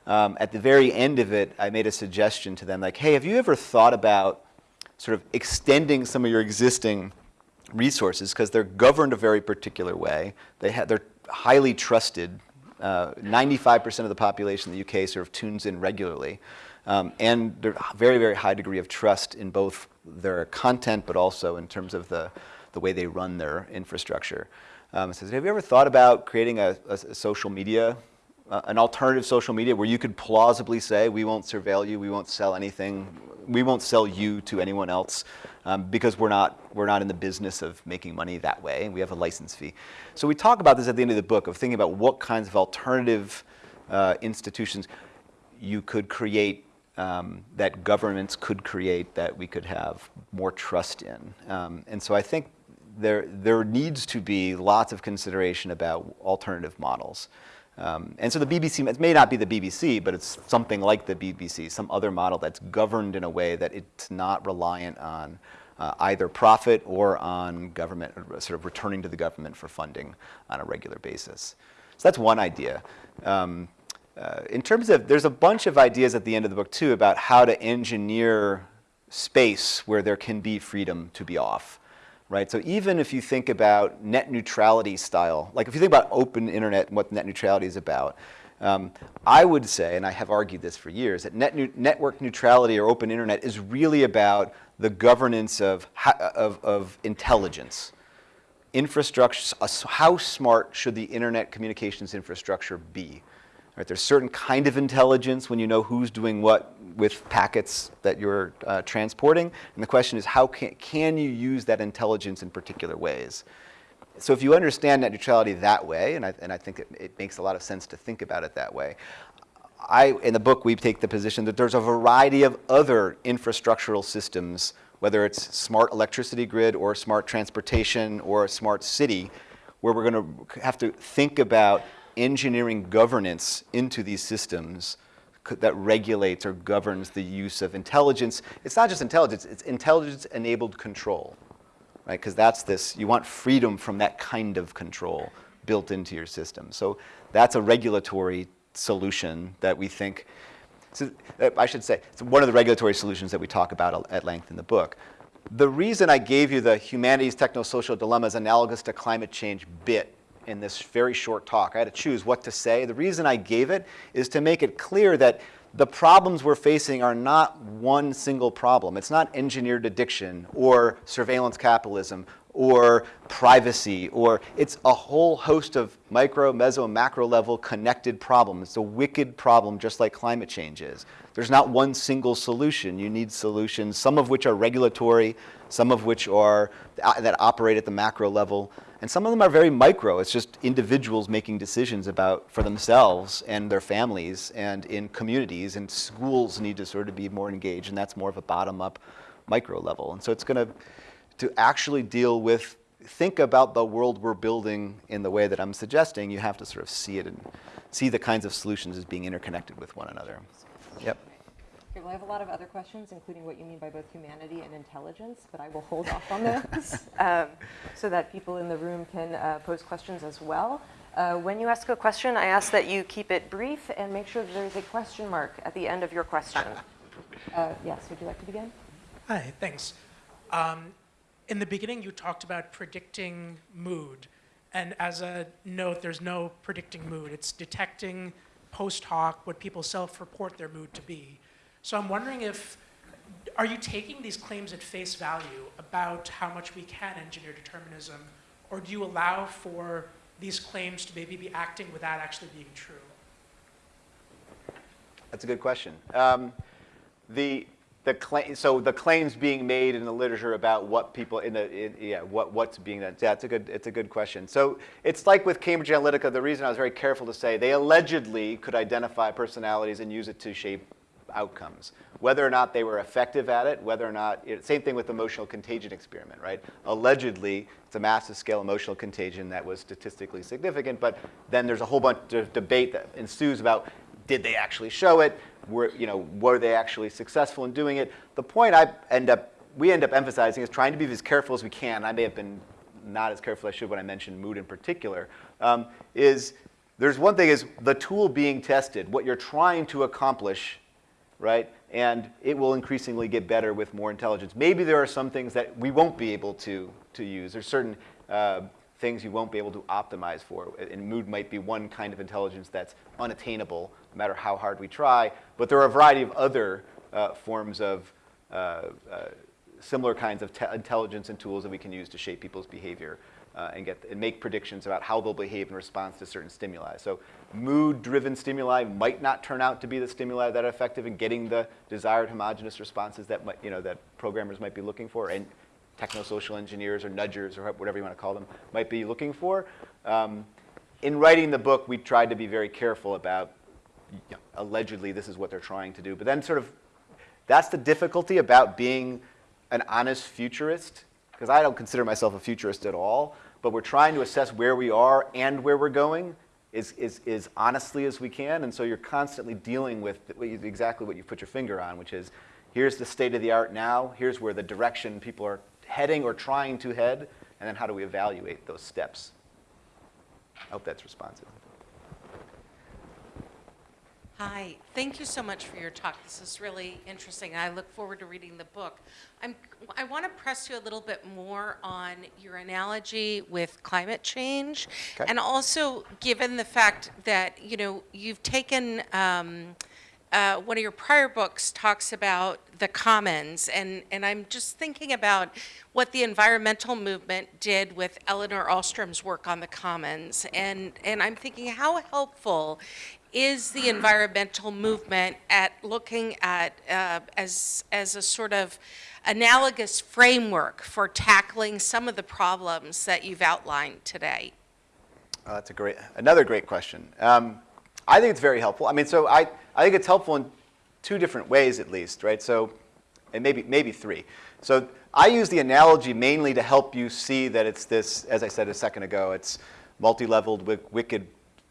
um, at the very end of it, I made a suggestion to them like, hey, have you ever thought about sort of extending some of your existing resources because they're governed a very particular way. They they're highly trusted. Uh, 95% of the population in the UK sort of tunes in regularly. Um, and there's a very, very high degree of trust in both their content, but also in terms of the, the way they run their infrastructure. Um, says, have you ever thought about creating a, a- a social media, uh, an alternative social media where you could plausibly say, we won't surveil you, we won't sell anything, we won't sell you to anyone else um, because we're not, we're not in the business of making money that way. We have a license fee. So we talk about this at the end of the book of thinking about what kinds of alternative uh, institutions you could create um, that governments could create that we could have more trust in. Um, and so I think there, there needs to be lots of consideration about alternative models. Um, and so the BBC, it may not be the BBC, but it's something like the BBC, some other model that's governed in a way that it's not reliant on uh, either profit or on government, or sort of returning to the government for funding on a regular basis. So that's one idea. Um, uh, in terms of, there's a bunch of ideas at the end of the book too about how to engineer space where there can be freedom to be off. Right, so even if you think about net neutrality style, like if you think about open internet and what net neutrality is about, um, I would say, and I have argued this for years, that net nu- network neutrality or open internet is really about the governance of, of, of intelligence infrastructure, how smart should the internet communications infrastructure be? Right? There's certain kind of intelligence when you know who's doing what with packets that you're uh, transporting. And the question is, how can, can you use that intelligence in particular ways? So if you understand net neutrality that way, and I, and I think it, it makes a lot of sense to think about it that way, I, in the book, we take the position that there's a variety of other infrastructural systems, whether it's smart electricity grid or smart transportation or a smart city, where we're going to have to think about engineering governance into these systems that regulates or governs the use of intelligence. It's not just intelligence, it's intelligence-enabled control, right? Because that's this, you want freedom from that kind of control built into your system. So that's a regulatory solution that we think, so, uh, I should say, it's one of the regulatory solutions that we talk about at length in the book. The reason I gave you the humanity's technosocial dilemmas analogous to climate change bit in this very short talk. I had to choose what to say. The reason I gave it is to make it clear that the problems we're facing are not one single problem. It's not engineered addiction or surveillance capitalism or privacy or it's a whole host of micro, meso, macro level connected problems. It's a wicked problem just like climate change is. There's not one single solution. You need solutions, some of which are regulatory, some of which are uh, that operate at the macro level, and some of them are very micro. It's just individuals making decisions about for themselves and their families and in communities and schools need to sort of be more engaged and that's more of a bottom up micro level. And so it's going to, to actually deal with, think about the world we're building in the way that I'm suggesting, you have to sort of see it and see the kinds of solutions as being interconnected with one another. Yep. Okay, well, I have a lot of other questions, including what you mean by both humanity and intelligence, but I will hold off on those um, so that people in the room can uh, pose questions as well. Uh, when you ask a question, I ask that you keep it brief and make sure that there's a question mark at the end of your question. Uh, yes, would you like to begin? Hi, thanks. Um, in the beginning, you talked about predicting mood. And as a note, there's no predicting mood. It's detecting post hoc what people self-report their mood to be. So I'm wondering if, are you taking these claims at face value about how much we can engineer determinism, or do you allow for these claims to maybe be acting without actually being true? That's a good question. Um, the, the claim, so the claims being made in the literature about what people in the in, yeah what what's being done. Yeah, it's a good it's a good question. So it's like with Cambridge Analytica. The reason I was very careful to say they allegedly could identify personalities and use it to shape outcomes. Whether or not they were effective at it, whether or not, it, same thing with the emotional contagion experiment, right? Allegedly, it's a massive scale emotional contagion that was statistically significant, but then there's a whole bunch of debate that ensues about did they actually show it? Were, you know, were they actually successful in doing it? The point I end up, we end up emphasizing is trying to be as careful as we can. I may have been not as careful as I should when I mentioned mood in particular, um, is there's one thing is the tool being tested, what you're trying to accomplish right? And it will increasingly get better with more intelligence. Maybe there are some things that we won't be able to, to use. There's certain uh, things you won't be able to optimize for. And mood might be one kind of intelligence that's unattainable, no matter how hard we try. But there are a variety of other uh, forms of uh, uh similar kinds of intelligence and tools that we can use to shape people's behavior uh, and, get, and make predictions about how they'll behave in response to certain stimuli. So mood-driven stimuli might not turn out to be the stimuli that are effective in getting the desired homogeneous responses that, might, you know, that programmers might be looking for and technosocial engineers or nudgers or whatever you want to call them might be looking for. Um, in writing the book, we tried to be very careful about you know, allegedly this is what they're trying to do. But then sort of that's the difficulty about being an honest futurist because I don't consider myself a futurist at all, but we're trying to assess where we are and where we're going as, as, as honestly as we can. And so you're constantly dealing with exactly what you put your finger on, which is here's the state of the art now, here's where the direction people are heading or trying to head, and then how do we evaluate those steps? I hope that's responsive. Hi, thank you so much for your talk. This is really interesting. I look forward to reading the book. I'm, I want to press you a little bit more on your analogy with climate change, okay. and also given the fact that you know you've taken um, uh, one of your prior books talks about the commons, and, and I'm just thinking about what the environmental movement did with Elinor Ostrom's work on the commons, and, and I'm thinking how helpful is the environmental movement at looking at uh, as, as a sort of analogous framework for tackling some of the problems that you've outlined today? Oh, that's a great, another great question. Um, I think it's very helpful. I mean, so I, I think it's helpful in two different ways at least, right? So, and maybe, maybe three. So I use the analogy mainly to help you see that it's this, as I said a second ago, it's multi-leveled, wicked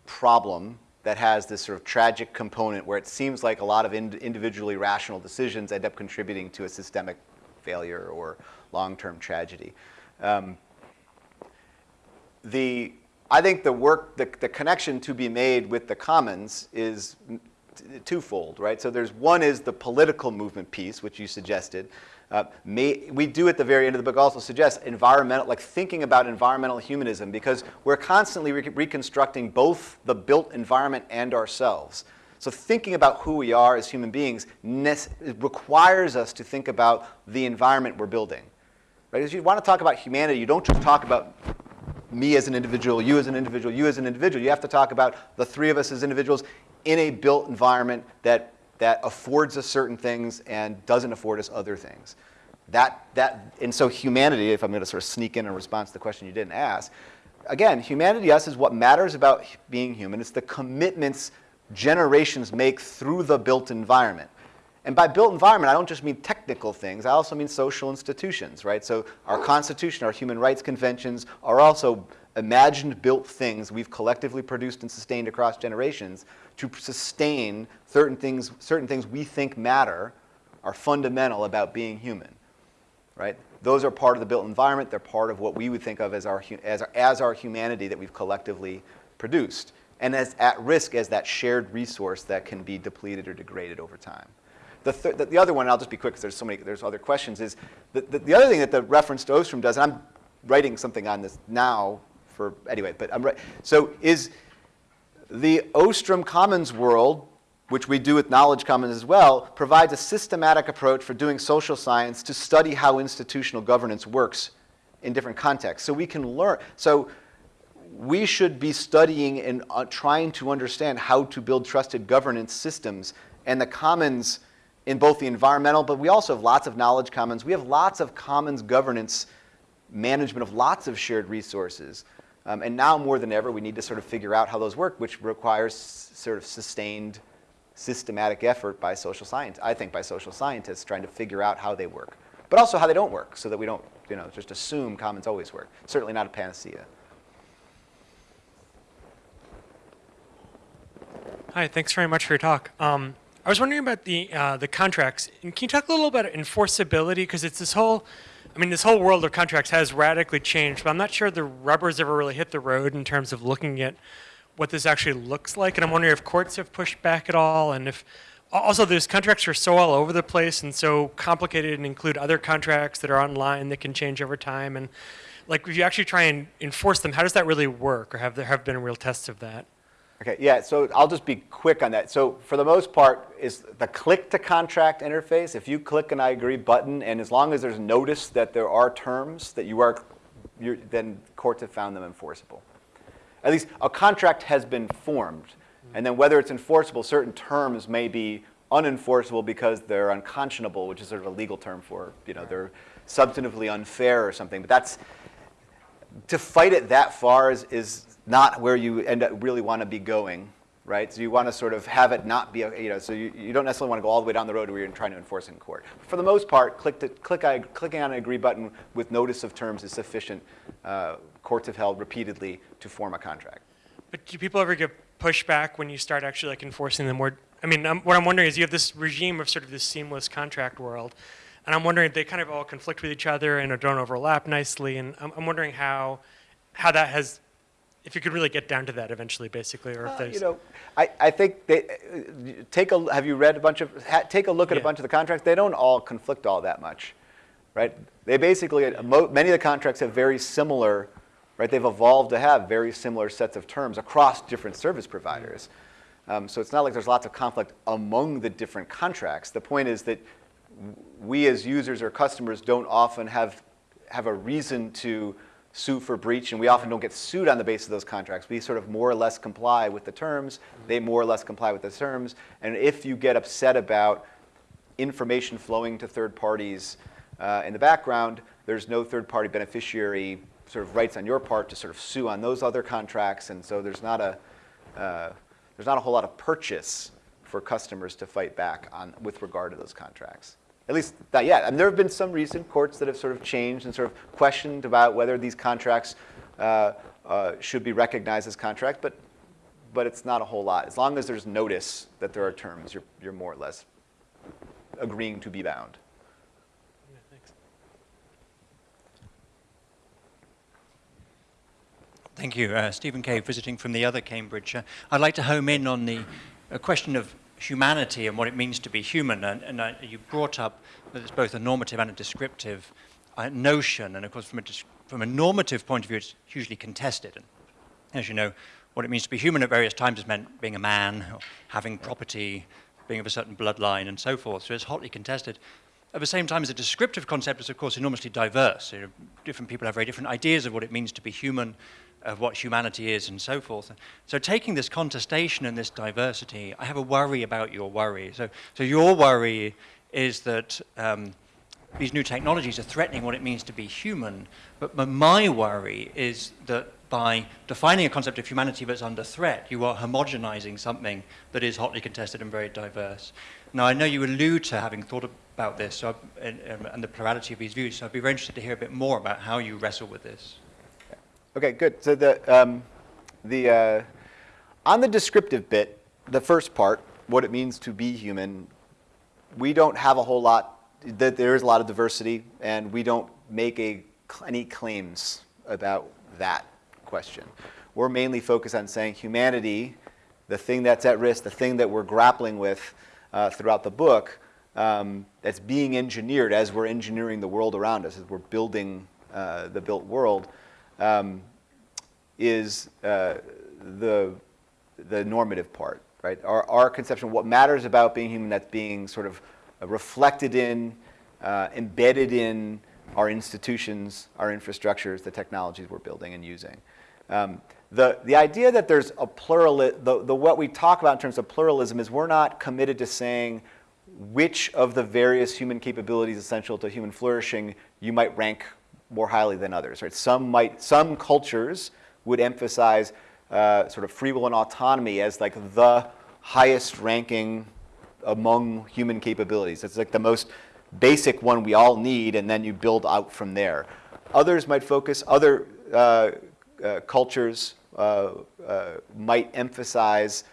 problem that has this sort of tragic component where it seems like a lot of ind individually rational decisions end up contributing to a systemic failure or long-term tragedy. Um, the, I think the work, the, the connection to be made with the commons is twofold, right? So there's one is the political movement piece, which you suggested. Uh, may, we do at the very end of the book also suggest environmental, like thinking about environmental humanism because we're constantly re reconstructing both the built environment and ourselves. So thinking about who we are as human beings requires us to think about the environment we're building. Right? As you want to talk about humanity, you don't just talk about me as an individual, you as an individual, you as an individual. You have to talk about the three of us as individuals in a built environment that that affords us certain things and doesn't afford us other things. That, that, and so humanity, if I'm going to sort of sneak in a response to the question you didn't ask, again, humanity us is what matters about being human. It's the commitments generations make through the built environment. And by built environment, I don't just mean technical things. I also mean social institutions, right? So our Constitution, our human rights conventions are also imagined built things we've collectively produced and sustained across generations to sustain certain things, certain things we think matter are fundamental about being human, right? Those are part of the built environment. They're part of what we would think of as our, as our, as our humanity that we've collectively produced and as at risk as that shared resource that can be depleted or degraded over time. The, th the, the other one, I'll just be quick because there's so many, there's other questions, is the, the, the, other thing that the reference to Ostrom does, and I'm writing something on this now for, anyway, but I'm right, so is the Ostrom Commons world, which we do with Knowledge Commons as well, provides a systematic approach for doing social science to study how institutional governance works in different contexts. So we can learn, so we should be studying and uh, trying to understand how to build trusted governance systems and the commons in both the environmental, but we also have lots of knowledge commons. We have lots of commons governance management of lots of shared resources. Um, and now more than ever, we need to sort of figure out how those work, which requires sort of sustained systematic effort by social science, I think by social scientists trying to figure out how they work, but also how they don't work so that we don't you know, just assume commons always work. Certainly not a panacea. Hi, thanks very much for your talk. Um, I was wondering about the, uh, the contracts. And can you talk a little about enforceability? Because it's this whole I mean, this whole world of contracts has radically changed, but I'm not sure the rubber's ever really hit the road in terms of looking at what this actually looks like. And I'm wondering if courts have pushed back at all, and if also those contracts are so all over the place and so complicated and include other contracts that are online that can change over time. And like, if you actually try and enforce them, how does that really work, or have there have been real tests of that? Okay, yeah, so I'll just be quick on that. So for the most part, is the click to contract interface, if you click an I agree button, and as long as there's notice that there are terms that you are, then courts have found them enforceable. At least a contract has been formed. And then whether it's enforceable, certain terms may be unenforceable because they're unconscionable, which is sort of a legal term for, you know, they're substantively unfair or something. But that's, to fight it that far is, is not where you end up really want to be going, right? So you want to sort of have it not be, you know, so you, you don't necessarily want to go all the way down the road where you're trying to enforce in court. For the most part, click to, click I, clicking on an agree button with notice of terms is sufficient. Uh, courts have held repeatedly to form a contract. But do people ever get pushback when you start actually like enforcing them more? I mean, what I'm wondering is you have this regime of sort of this seamless contract world, and I'm wondering if they kind of all conflict with each other and don't overlap nicely, and I'm, I'm wondering how, how that has if you could really get down to that eventually, basically, or if there's... You know, I, I think they, uh, take a, have you read a bunch of, ha, take a look at yeah. a bunch of the contracts. They don't all conflict all that much, right? They basically, many of the contracts have very similar, right? They've evolved to have very similar sets of terms across different service providers. Um, so it's not like there's lots of conflict among the different contracts. The point is that we as users or customers don't often have, have a reason to sue for breach, and we often don't get sued on the basis of those contracts. We sort of more or less comply with the terms. They more or less comply with the terms. And if you get upset about information flowing to third parties uh, in the background, there's no third-party beneficiary sort of rights on your part to sort of sue on those other contracts, and so there's not a uh, there's not a whole lot of purchase for customers to fight back on with regard to those contracts. At least not yet. And there have been some recent courts that have sort of changed and sort of questioned about whether these contracts uh, uh, should be recognized as contracts, but but it's not a whole lot. As long as there's notice that there are terms, you're you're more or less agreeing to be bound. Thanks. Thank you. Uh, Stephen Cave, visiting from the other Cambridge. Uh, I'd like to home in on the uh, question of humanity and what it means to be human. And, and uh, you brought up that it's both a normative and a descriptive uh, notion. And of course, from a, from a normative point of view, it's hugely contested. And as you know, what it means to be human at various times has meant being a man, having property, being of a certain bloodline, and so forth. So it's hotly contested. At the same time, as a descriptive concept is, of course, enormously diverse. You know, different people have very different ideas of what it means to be human, of what humanity is, and so forth. So taking this contestation and this diversity, I have a worry about your worry. So, so your worry is that um, these new technologies are threatening what it means to be human, but, my worry is that by defining a concept of humanity that's under threat, you are homogenizing something that is hotly contested and very diverse. Now, I know you allude to having thought about this so and, and, the plurality of these views, so I'd be very interested to hear a bit more about how you wrestle with this. Okay, good. So the, um, the, uh, on the descriptive bit, the first part, what it means to be human, we don't have a whole lot, that there is a lot of diversity, and we don't make a, any claims about that question. We're mainly focused on saying humanity, the thing that's at risk, the thing that we're grappling with uh, throughout the book, um, that's being engineered as we're engineering the world around us, as we're building uh, the built world, um, is uh, the, the normative part, right? Our, our conception of what matters about being human that's being sort of reflected in, uh, embedded in our institutions, our infrastructures, the technologies we're building and using. Um, the, the idea that there's a plural, the, the, what we talk about in terms of pluralism is we're not committed to saying which of the various human capabilities essential to human flourishing you might rank more highly than others. Right? Some, might, some cultures would emphasize uh, sort of free will and autonomy as like the highest ranking among human capabilities. It's like the most basic one we all need, and then you build out from there. Others might focus, other uh, uh, cultures uh, uh, might emphasize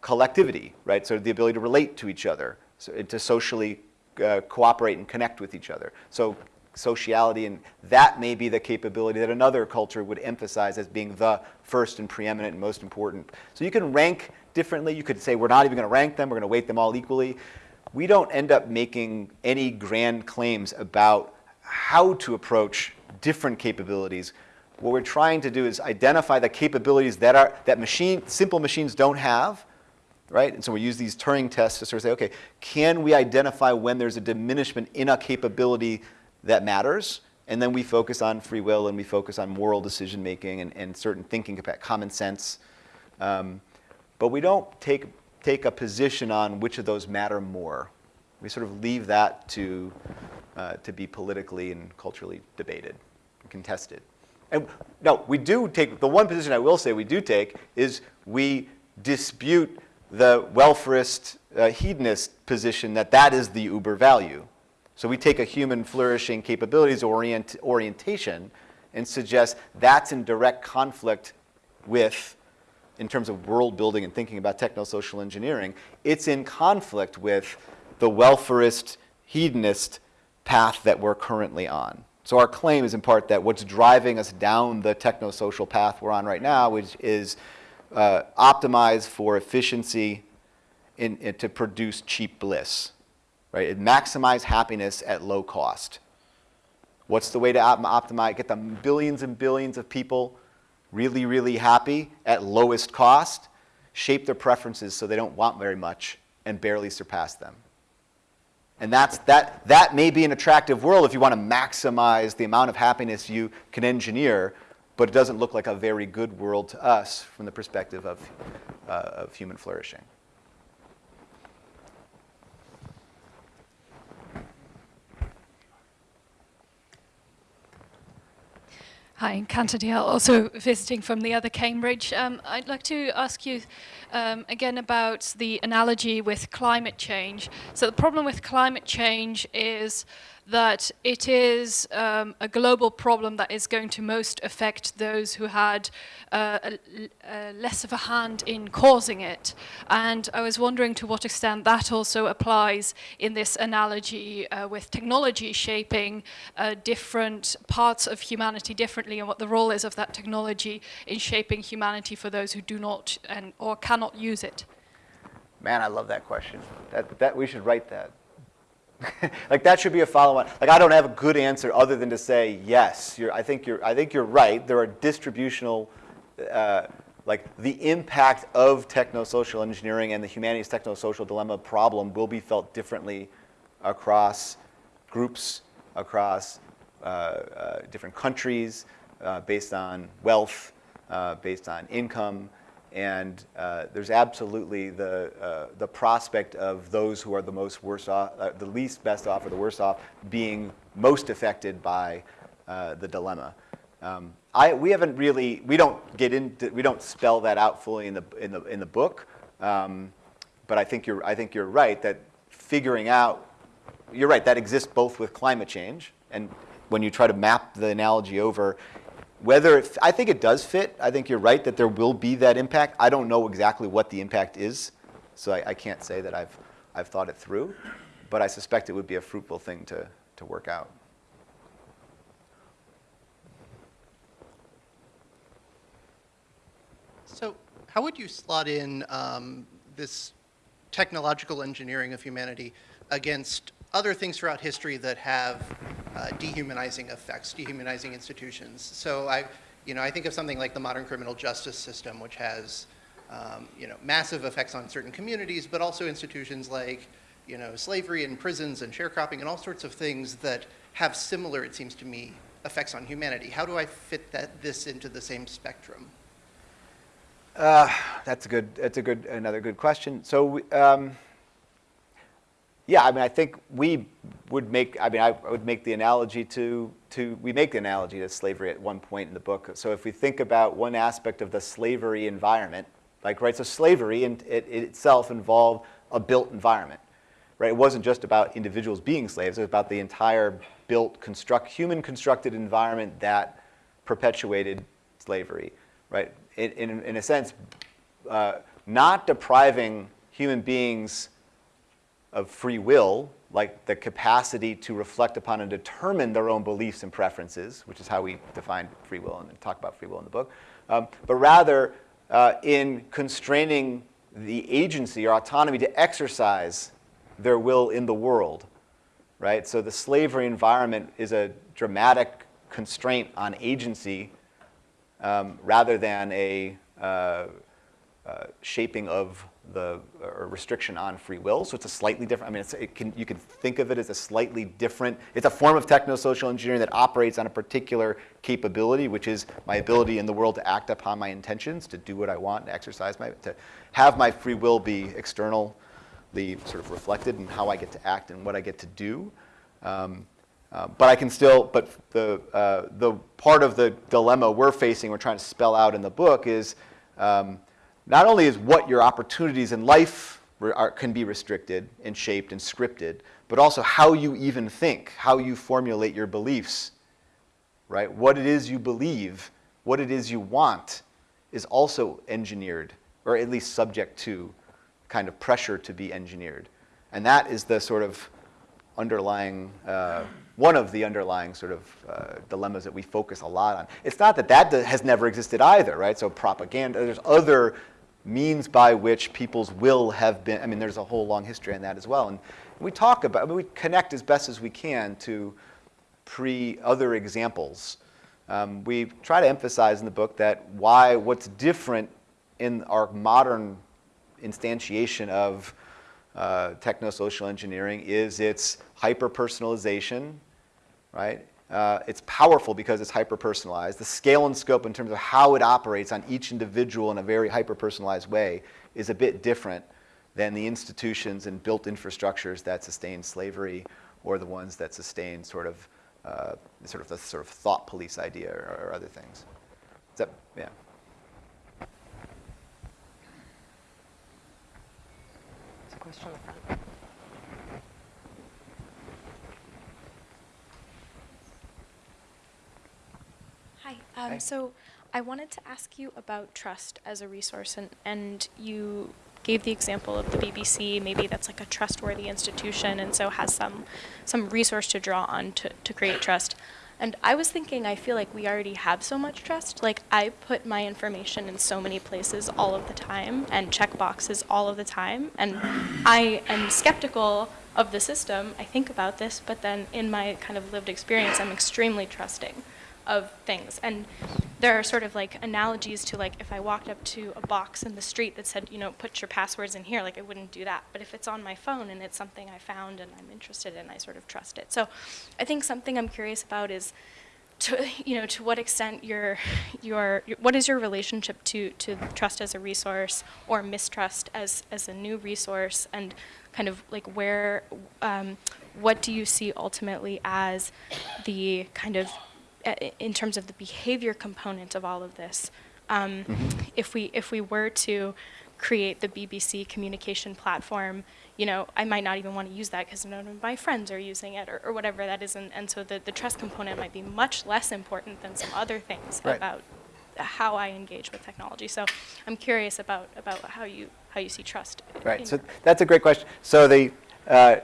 collectivity, right? So the ability to relate to each other, so to socially cooperate and connect with each other. So sociality, and that may be the capability that another culture would emphasize as being the first and preeminent and most important. So you can rank differently. You could say we're not even going to rank them. We're going to weight them all equally. We don't end up making any grand claims about how to approach different capabilities what we're trying to do is identify the capabilities that, are, that machine, simple machines don't have, right? And so we use these Turing tests to sort of say, okay, can we identify when there's a diminishment in a capability that matters? And then we focus on free will and we focus on moral decision making and, and certain thinking, common sense. Um, but we don't take, take a position on which of those matter more. We sort of leave that to, uh, to be politically and culturally debated contested. And no, we do take, the one position I will say we do take is we dispute the welfarist uh, hedonist position that that is the uber value. So we take a human flourishing capabilities orient, orientation and suggest that's in direct conflict with, in terms of world building and thinking about techno-social engineering, it's in conflict with the welfarist hedonist path that we're currently on. So our claim is in part that what's driving us down the techno-social path we're on right now, which is uh, for efficiency in, in, to produce cheap bliss, right? And maximize happiness at low cost. What's the way to op optimize, get the billions and billions of people really, really happy at lowest cost? Shape their preferences so they don't want very much and barely surpass them. And that's, that, that may be an attractive world if you want to maximize the amount of happiness you can engineer, but it doesn't look like a very good world to us from the perspective of, uh, of human flourishing. Hi, Kanta Dihal, also visiting from the other Cambridge. Um, I'd like to ask you um, again about the analogy with climate change. So the problem with climate change is that it is um, a global problem that is going to most affect those who had uh, a, a less of a hand in causing it. And I was wondering to what extent that also applies in this analogy uh, with technology shaping uh, different parts of humanity differently and what the role is of that technology in shaping humanity for those who do not and, or cannot use it. Man, I love that question. That, that, we should write that. like that should be a follow-on. Like I don't have a good answer other than to say yes. I think you're. I think you're right. There are distributional, uh, like the impact of techno-social engineering and the humanity's techno-social dilemma problem will be felt differently across groups, across uh, uh, different countries, uh, based on wealth, uh, based on income, and uh, there's absolutely the, uh, the prospect of those who are the most worse off, uh, the least best off or the worst off being most affected by uh, the dilemma. Um, I, we haven't really, we don't get into, we don't spell that out fully in the, in the, in the book, um, but I think, you're, I think you're right that figuring out, you're right, that exists both with climate change, and when you try to map the analogy over, whether it, I think it does fit. I think you're right that there will be that impact. I don't know exactly what the impact is, so I, I can't say that I've, I've thought it through, but I suspect it would be a fruitful thing to, to work out. So how would you slot in um, this technological engineering of humanity against other things throughout history that have uh, dehumanizing effects, dehumanizing institutions. So I, you know, I think of something like the modern criminal justice system, which has, um, you know, massive effects on certain communities, but also institutions like, you know, slavery and prisons and sharecropping and all sorts of things that have similar, it seems to me, effects on humanity. How do I fit that this into the same spectrum? Uh, that's a good. That's a good. Another good question. So. Um, yeah, I mean, I think we would make, I mean, I would make the analogy to, to, we make the analogy to slavery at one point in the book. So if we think about one aspect of the slavery environment, like, right, so slavery in, it, it itself involved a built environment, right? It wasn't just about individuals being slaves, it was about the entire built, construct, human constructed environment that perpetuated slavery, right? In, in, in a sense, uh, not depriving human beings of free will, like the capacity to reflect upon and determine their own beliefs and preferences, which is how we define free will and talk about free will in the book, um, but rather uh, in constraining the agency or autonomy to exercise their will in the world, right? So the slavery environment is a dramatic constraint on agency um, rather than a uh, uh, shaping of the restriction on free will. So it's a slightly different, I mean, it can, you can think of it as a slightly different, it's a form of techno-social engineering that operates on a particular capability, which is my ability in the world to act upon my intentions, to do what I want, to exercise my, to have my free will be externally sort of reflected in how I get to act and what I get to do. Um, uh, but I can still, but the, uh, the part of the dilemma we're facing, we're trying to spell out in the book is, um, not only is what your opportunities in life are, can be restricted and shaped and scripted, but also how you even think, how you formulate your beliefs, right? What it is you believe, what it is you want is also engineered, or at least subject to kind of pressure to be engineered. And that is the sort of underlying, uh, one of the underlying sort of uh, dilemmas that we focus a lot on. It's not that that has never existed either, right? So propaganda, there's other means by which people's will have been, I mean, there's a whole long history on that as well. And we talk about, I mean, we connect as best as we can to pre other examples. Um, we try to emphasize in the book that why, what's different in our modern instantiation of uh, techno-social engineering is its hyper-personalization, right? Uh, it's powerful because it's hyper-personalized. The scale and scope in terms of how it operates on each individual in a very hyper-personalized way is a bit different than the institutions and built infrastructures that sustain slavery or the ones that sustain sort of uh, sort of the sort of thought police idea or, or other things. Is that, yeah. There's a question in the front. Hi. Um, Hi. So I wanted to ask you about trust as a resource, and, and you gave the example of the BBC. Maybe that's like a trustworthy institution, and so has some some resource to draw on to, to create trust. And I was thinking, I feel like we already have so much trust. Like I put my information in so many places all of the time, and check boxes all of the time, and I am skeptical of the system. I think about this, but then in my kind of lived experience, I'm extremely trusting of things. And there are sort of like analogies to like if I walked up to a box in the street that said, you know, put your passwords in here, like I wouldn't do that. But if it's on my phone and it's something I found and I'm interested in, I sort of trust it. So I think something I'm curious about is to you know to what extent your your what is your relationship to to trust as a resource or mistrust as as a new resource and kind of like where um, what do you see ultimately as the kind of in terms of the behavior component of all of this um, if we if we were to create the BBC communication platform you know, I might not even want to use that because none of my friends are using it or, or whatever that is. And, and so the, the trust component might be much less important than some other things Right. about how I engage with technology. So I'm curious about, about how, you, how you see trust. Right. So that's a great question. So the uh,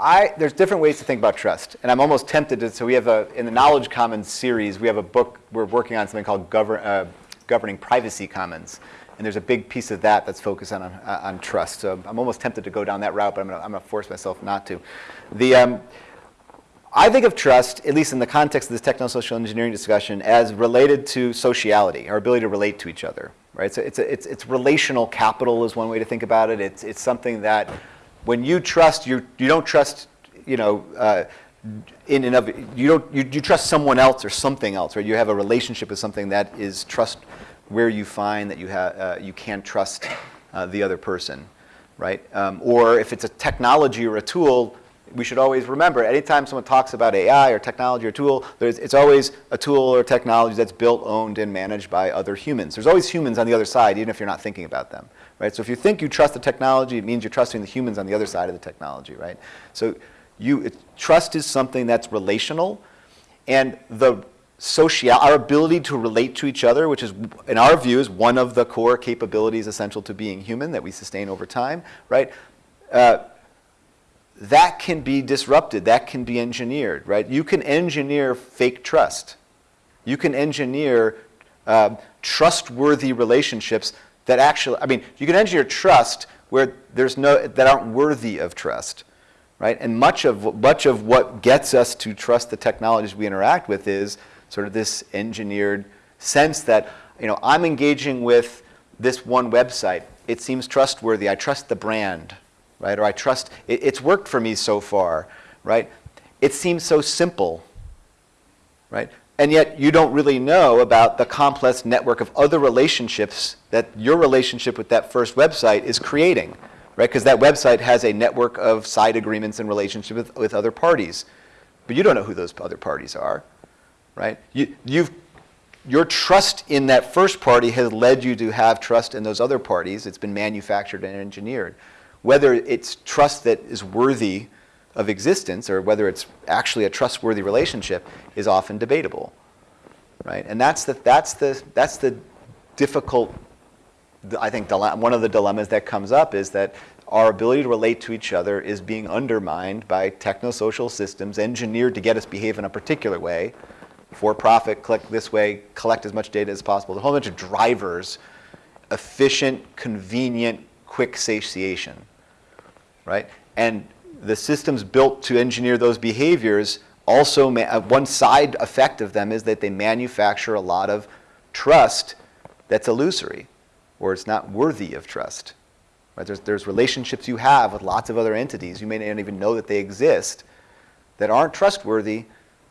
I there's different ways to think about trust, and I'm almost tempted to. So we have a in the Knowledge Commons series, we have a book we're working on something called uh, governing privacy commons, and there's a big piece of that that's focused on uh, on trust. So I'm almost tempted to go down that route, but I'm to I'm to force myself not to. The um, I think of trust, at least in the context of this techno-social engineering discussion, as related to sociality, our ability to relate to each other, right? So it's, a, it's, it's relational capital is one way to think about it. It's, it's something that when you trust, you, you don't trust, you know, uh, in and of, you don't, you, you trust someone else or something else, right? You have a relationship with something that is trust where you find that you, have, uh, you can't trust uh, the other person, right? Um, or if it's a technology or a tool, we should always remember, anytime someone talks about AI or technology or tool, there's, it's always a tool or technology that's built, owned, and managed by other humans. There's always humans on the other side, even if you're not thinking about them, right? So if you think you trust the technology, it means you're trusting the humans on the other side of the technology, right? So you, it, trust is something that's relational, and the social, our ability to relate to each other, which is, in our view, is one of the core capabilities essential to being human that we sustain over time, right? Uh, that can be disrupted. That can be engineered, right? You can engineer fake trust. You can engineer um, trustworthy relationships that actually, I mean, you can engineer trust where there's no, that aren't worthy of trust, right? And much of, much of what gets us to trust the technologies we interact with is sort of this engineered sense that, you know, I'm engaging with this one website. It seems trustworthy. I trust the brand, right? Or I trust, it, it's worked for me so far, right? It seems so simple, right? And yet you don't really know about the complex network of other relationships that your relationship with that first website is creating, right? Because that website has a network of side agreements and relationship with, with other parties. But you don't know who those other parties are, right? You, you've, your trust in that first party has led you to have trust in those other parties. It's been manufactured and engineered. Whether it's trust that is worthy of existence or whether it's actually a trustworthy relationship is often debatable, right? And that's the, that's the, that's the difficult, I think one of the dilemmas that comes up is that our ability to relate to each other is being undermined by technosocial systems engineered to get us behave in a particular way, for profit, click this way, collect as much data as possible. A whole bunch of drivers, efficient, convenient, quick satiation, right? And the systems built to engineer those behaviors also, uh, one side effect of them is that they manufacture a lot of trust that's illusory or it's not worthy of trust, Right? There's, there's relationships you have with lots of other entities. You may not even know that they exist that aren't trustworthy,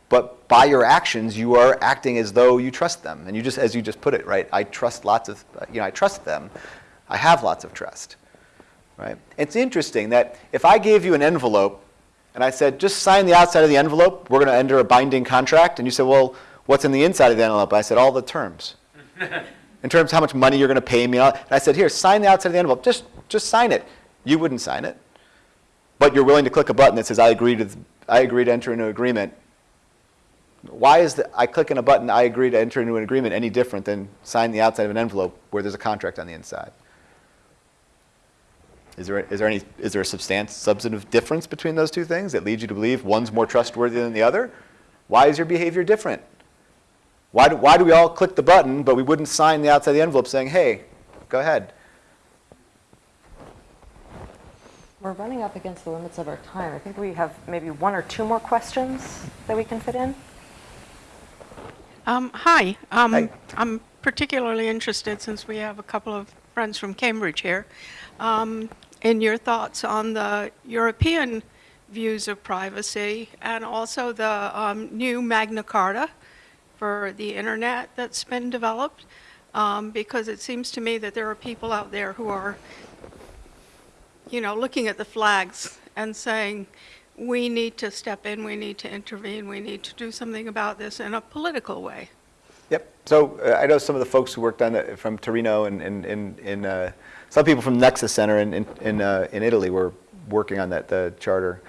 but by your actions, you are acting as though you trust them. And you just, as you just put it, right? I trust lots of, you know, I trust them. I have lots of trust, right? It's interesting that if I gave you an envelope and I said, just sign the outside of the envelope, we're going to enter a binding contract, and you said, well, what's in the inside of the envelope? I said, all the terms. in terms of how much money you're going to pay me. And I said, here, sign the outside of the envelope. Just, just sign it. You wouldn't sign it. But you're willing to click a button that says, I agree to, I agree to enter into an agreement. Why is the, I click on a button, I agree to enter into an agreement any different than sign the outside of an envelope where there's a contract on the inside? Is there, is there any, is there a substan- substantive difference between those two things that leads you to believe one's more trustworthy than the other? Why is your behavior different? Why do, why do we all click the button, but we wouldn't sign the outside of the envelope saying, hey, go ahead? We're running up against the limits of our time. I think we have maybe one or two more questions that we can fit in. Um, hi. Um, Hi. I'm particularly interested, since we have a couple of friends from Cambridge here, um, in your thoughts on the European views of privacy and also the um, new Magna Carta for the internet that's been developed. Um, because it seems to me that there are people out there who are, you know, looking at the flags and saying, we need to step in, we need to intervene, we need to do something about this in a political way. Yep. So uh, I know some of the folks who worked on it from Torino and, and, and, and uh, some people from Nexa Center in, in, in, uh, in Italy were working on that, the charter.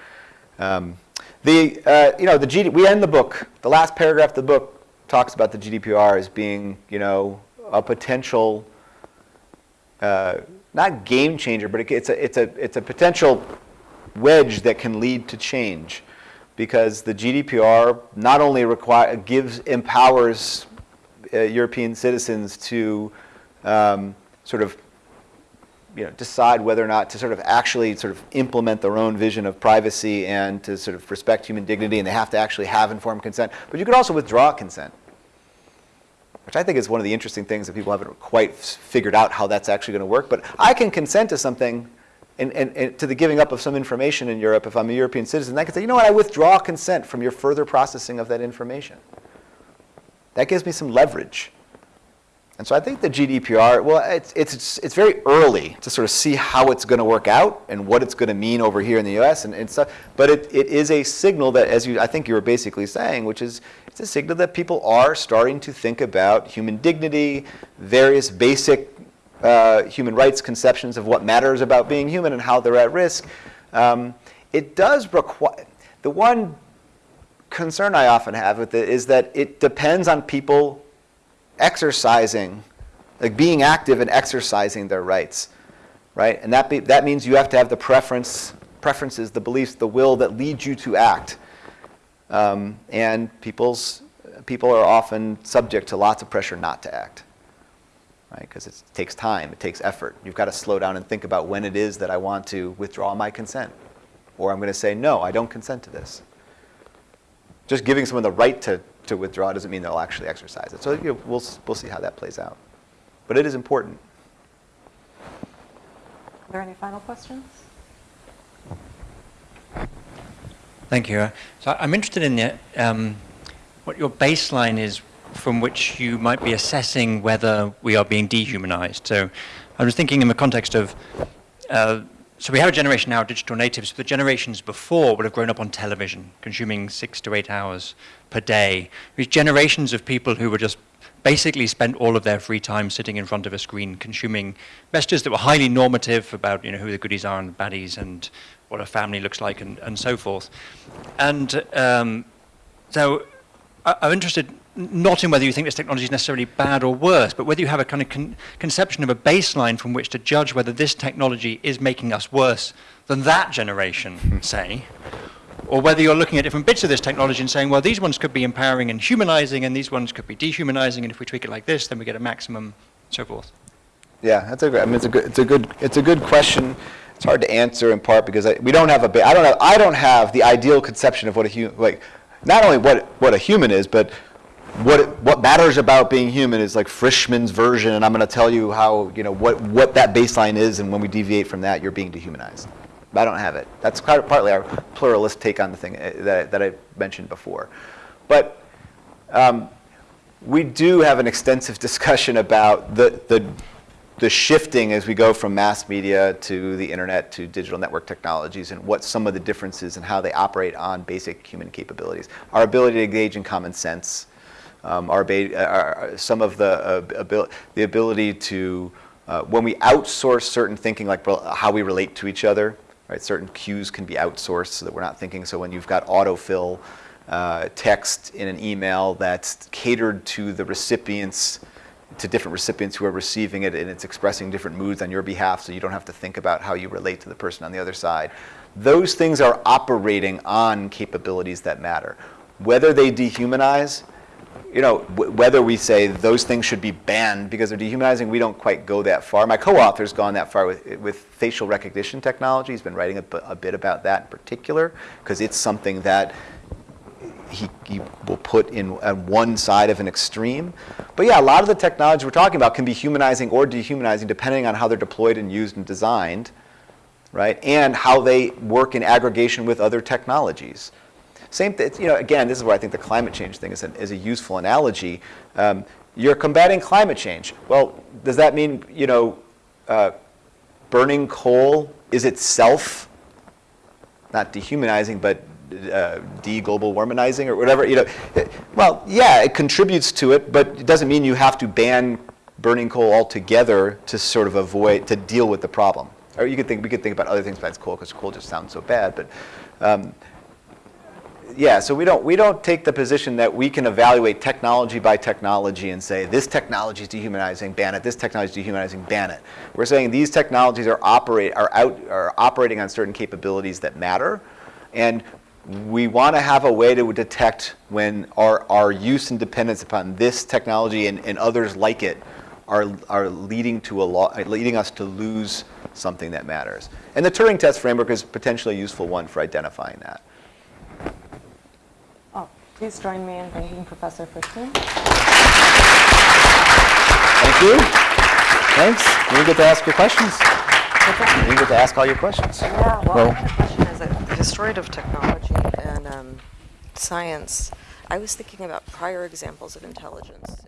Um, the, uh, you know, the GD, we end the book, the last paragraph of the book talks about the GDPR as being, you know, a potential, uh, not game changer, but it, it's, a, it's, a, it's a potential wedge that can lead to change because the GDPR not only require, gives, empowers uh, European citizens to um, sort of you know, decide whether or not to sort of actually sort of implement their own vision of privacy and to sort of respect human dignity, and they have to actually have informed consent. But you could also withdraw consent, which I think is one of the interesting things that people haven't quite figured out how that's actually going to work. But I can consent to something and, and, and, to the giving up of some information in Europe if I'm a European citizen. I can say, you know what, I withdraw consent from your further processing of that information. That gives me some leverage. And so I think the GDPR, well, it's, it's, it's very early to sort of see how it's going to work out and what it's going to mean over here in the US and, and stuff. But it, it is a signal that, as you, I think you were basically saying, which is it's a signal that people are starting to think about human dignity, various basic uh, human rights conceptions of what matters about being human and how they're at risk. Um, it does require, the one concern I often have with it is that it depends on people exercising, like being active and exercising their rights, right? And that, be, that means you have to have the preference, preferences, the beliefs, the will that leads you to act. Um, and people's, people are often subject to lots of pressure not to act, right? Because it takes time, it takes effort. You've got to slow down and think about when it is that I want to withdraw my consent. Or I'm going to say, no, I don't consent to this. Just giving someone the right to to withdraw doesn't mean they'll actually exercise it. So you know, we'll, we'll see how that plays out. But it is important. Are there any final questions? Thank you. So I'm interested in the, um, what your baseline is from which you might be assessing whether we are being dehumanized. So I was thinking in the context of, uh, so we have a generation now of digital natives, but the generations before would have grown up on television, consuming six to eight hours per day. These generations of people who were just basically spent all of their free time sitting in front of a screen consuming messages that were highly normative about you know, who the goodies are and the baddies and what a family looks like and, and so forth. And um, so I, I'm interested not in whether you think this technology is necessarily bad or worse, but whether you have a kind of con conception of a baseline from which to judge whether this technology is making us worse than that generation, hmm. say, or whether you're looking at different bits of this technology and saying, well, these ones could be empowering and humanizing, and these ones could be dehumanizing, and if we tweak it like this, then we get a maximum, so forth. Yeah, that's a, I mean, it's a good, it's a good, it's a good question. It's hard to answer in part because I, we don't have a, I don't have, I don't have the ideal conception of what a human, like, not only what, what a human is, but what, what matters about being human is like Frischmann's version, and I'm going to tell you how, you know, what, what that baseline is, and when we deviate from that, you're being dehumanized. I don't have it. That's partly our pluralist take on the thing uh, that, that I mentioned before. But um, we do have an extensive discussion about the, the, the shifting as we go from mass media to the internet to digital network technologies and what some of the differences and how they operate on basic human capabilities. Our ability to engage in common sense, um, our, uh, our, some of the, uh, abil- the ability to, uh, when we outsource certain thinking, like how we relate to each other, right? Certain cues can be outsourced so that we're not thinking. So when you've got autofill uh, text in an email that's catered to the recipients, to different recipients who are receiving it, and it's expressing different moods on your behalf, so you don't have to think about how you relate to the person on the other side. Those things are operating on capabilities that matter. Whether they dehumanize, you know, whether we say those things should be banned because they're dehumanizing, we don't quite go that far. My co-author's gone that far with, with facial recognition technology. He's been writing a bit about that in particular because it's something that he, he will put in on one side of an extreme. But yeah, a lot of the technology we're talking about can be humanizing or dehumanizing depending on how they're deployed and used and designed, right? And how they work in aggregation with other technologies. Same, th- you know, again, this is where I think the climate change thing is, an, is a useful analogy. Um, you're combating climate change. Well, does that mean, you know, uh, burning coal is itself not dehumanizing, but uh, de-global warmingizing or whatever, you know. Well, yeah, it contributes to it, but it doesn't mean you have to ban burning coal altogether to sort of avoid, to deal with the problem. Or you could think, we could think about other things besides coal, because coal just sounds so bad, but um, yeah, so we don't, we don't take the position that we can evaluate technology by technology and say, this technology is dehumanizing, ban it, this technology is dehumanizing, ban it. We're saying these technologies are, operate, are, out, are operating on certain capabilities that matter, and we want to have a way to detect when our, our use and dependence upon this technology and, and others like it are, are leading, to a lo- leading us to lose something that matters. And the Turing test framework is potentially a useful one for identifying that. Please join me in thanking Professor Frischmann. Thank you. Thanks. You get to ask your questions. You get to ask all your questions. Yeah, well, Well- I had a question as a historian of technology and um, science. I was thinking about prior examples of intelligence.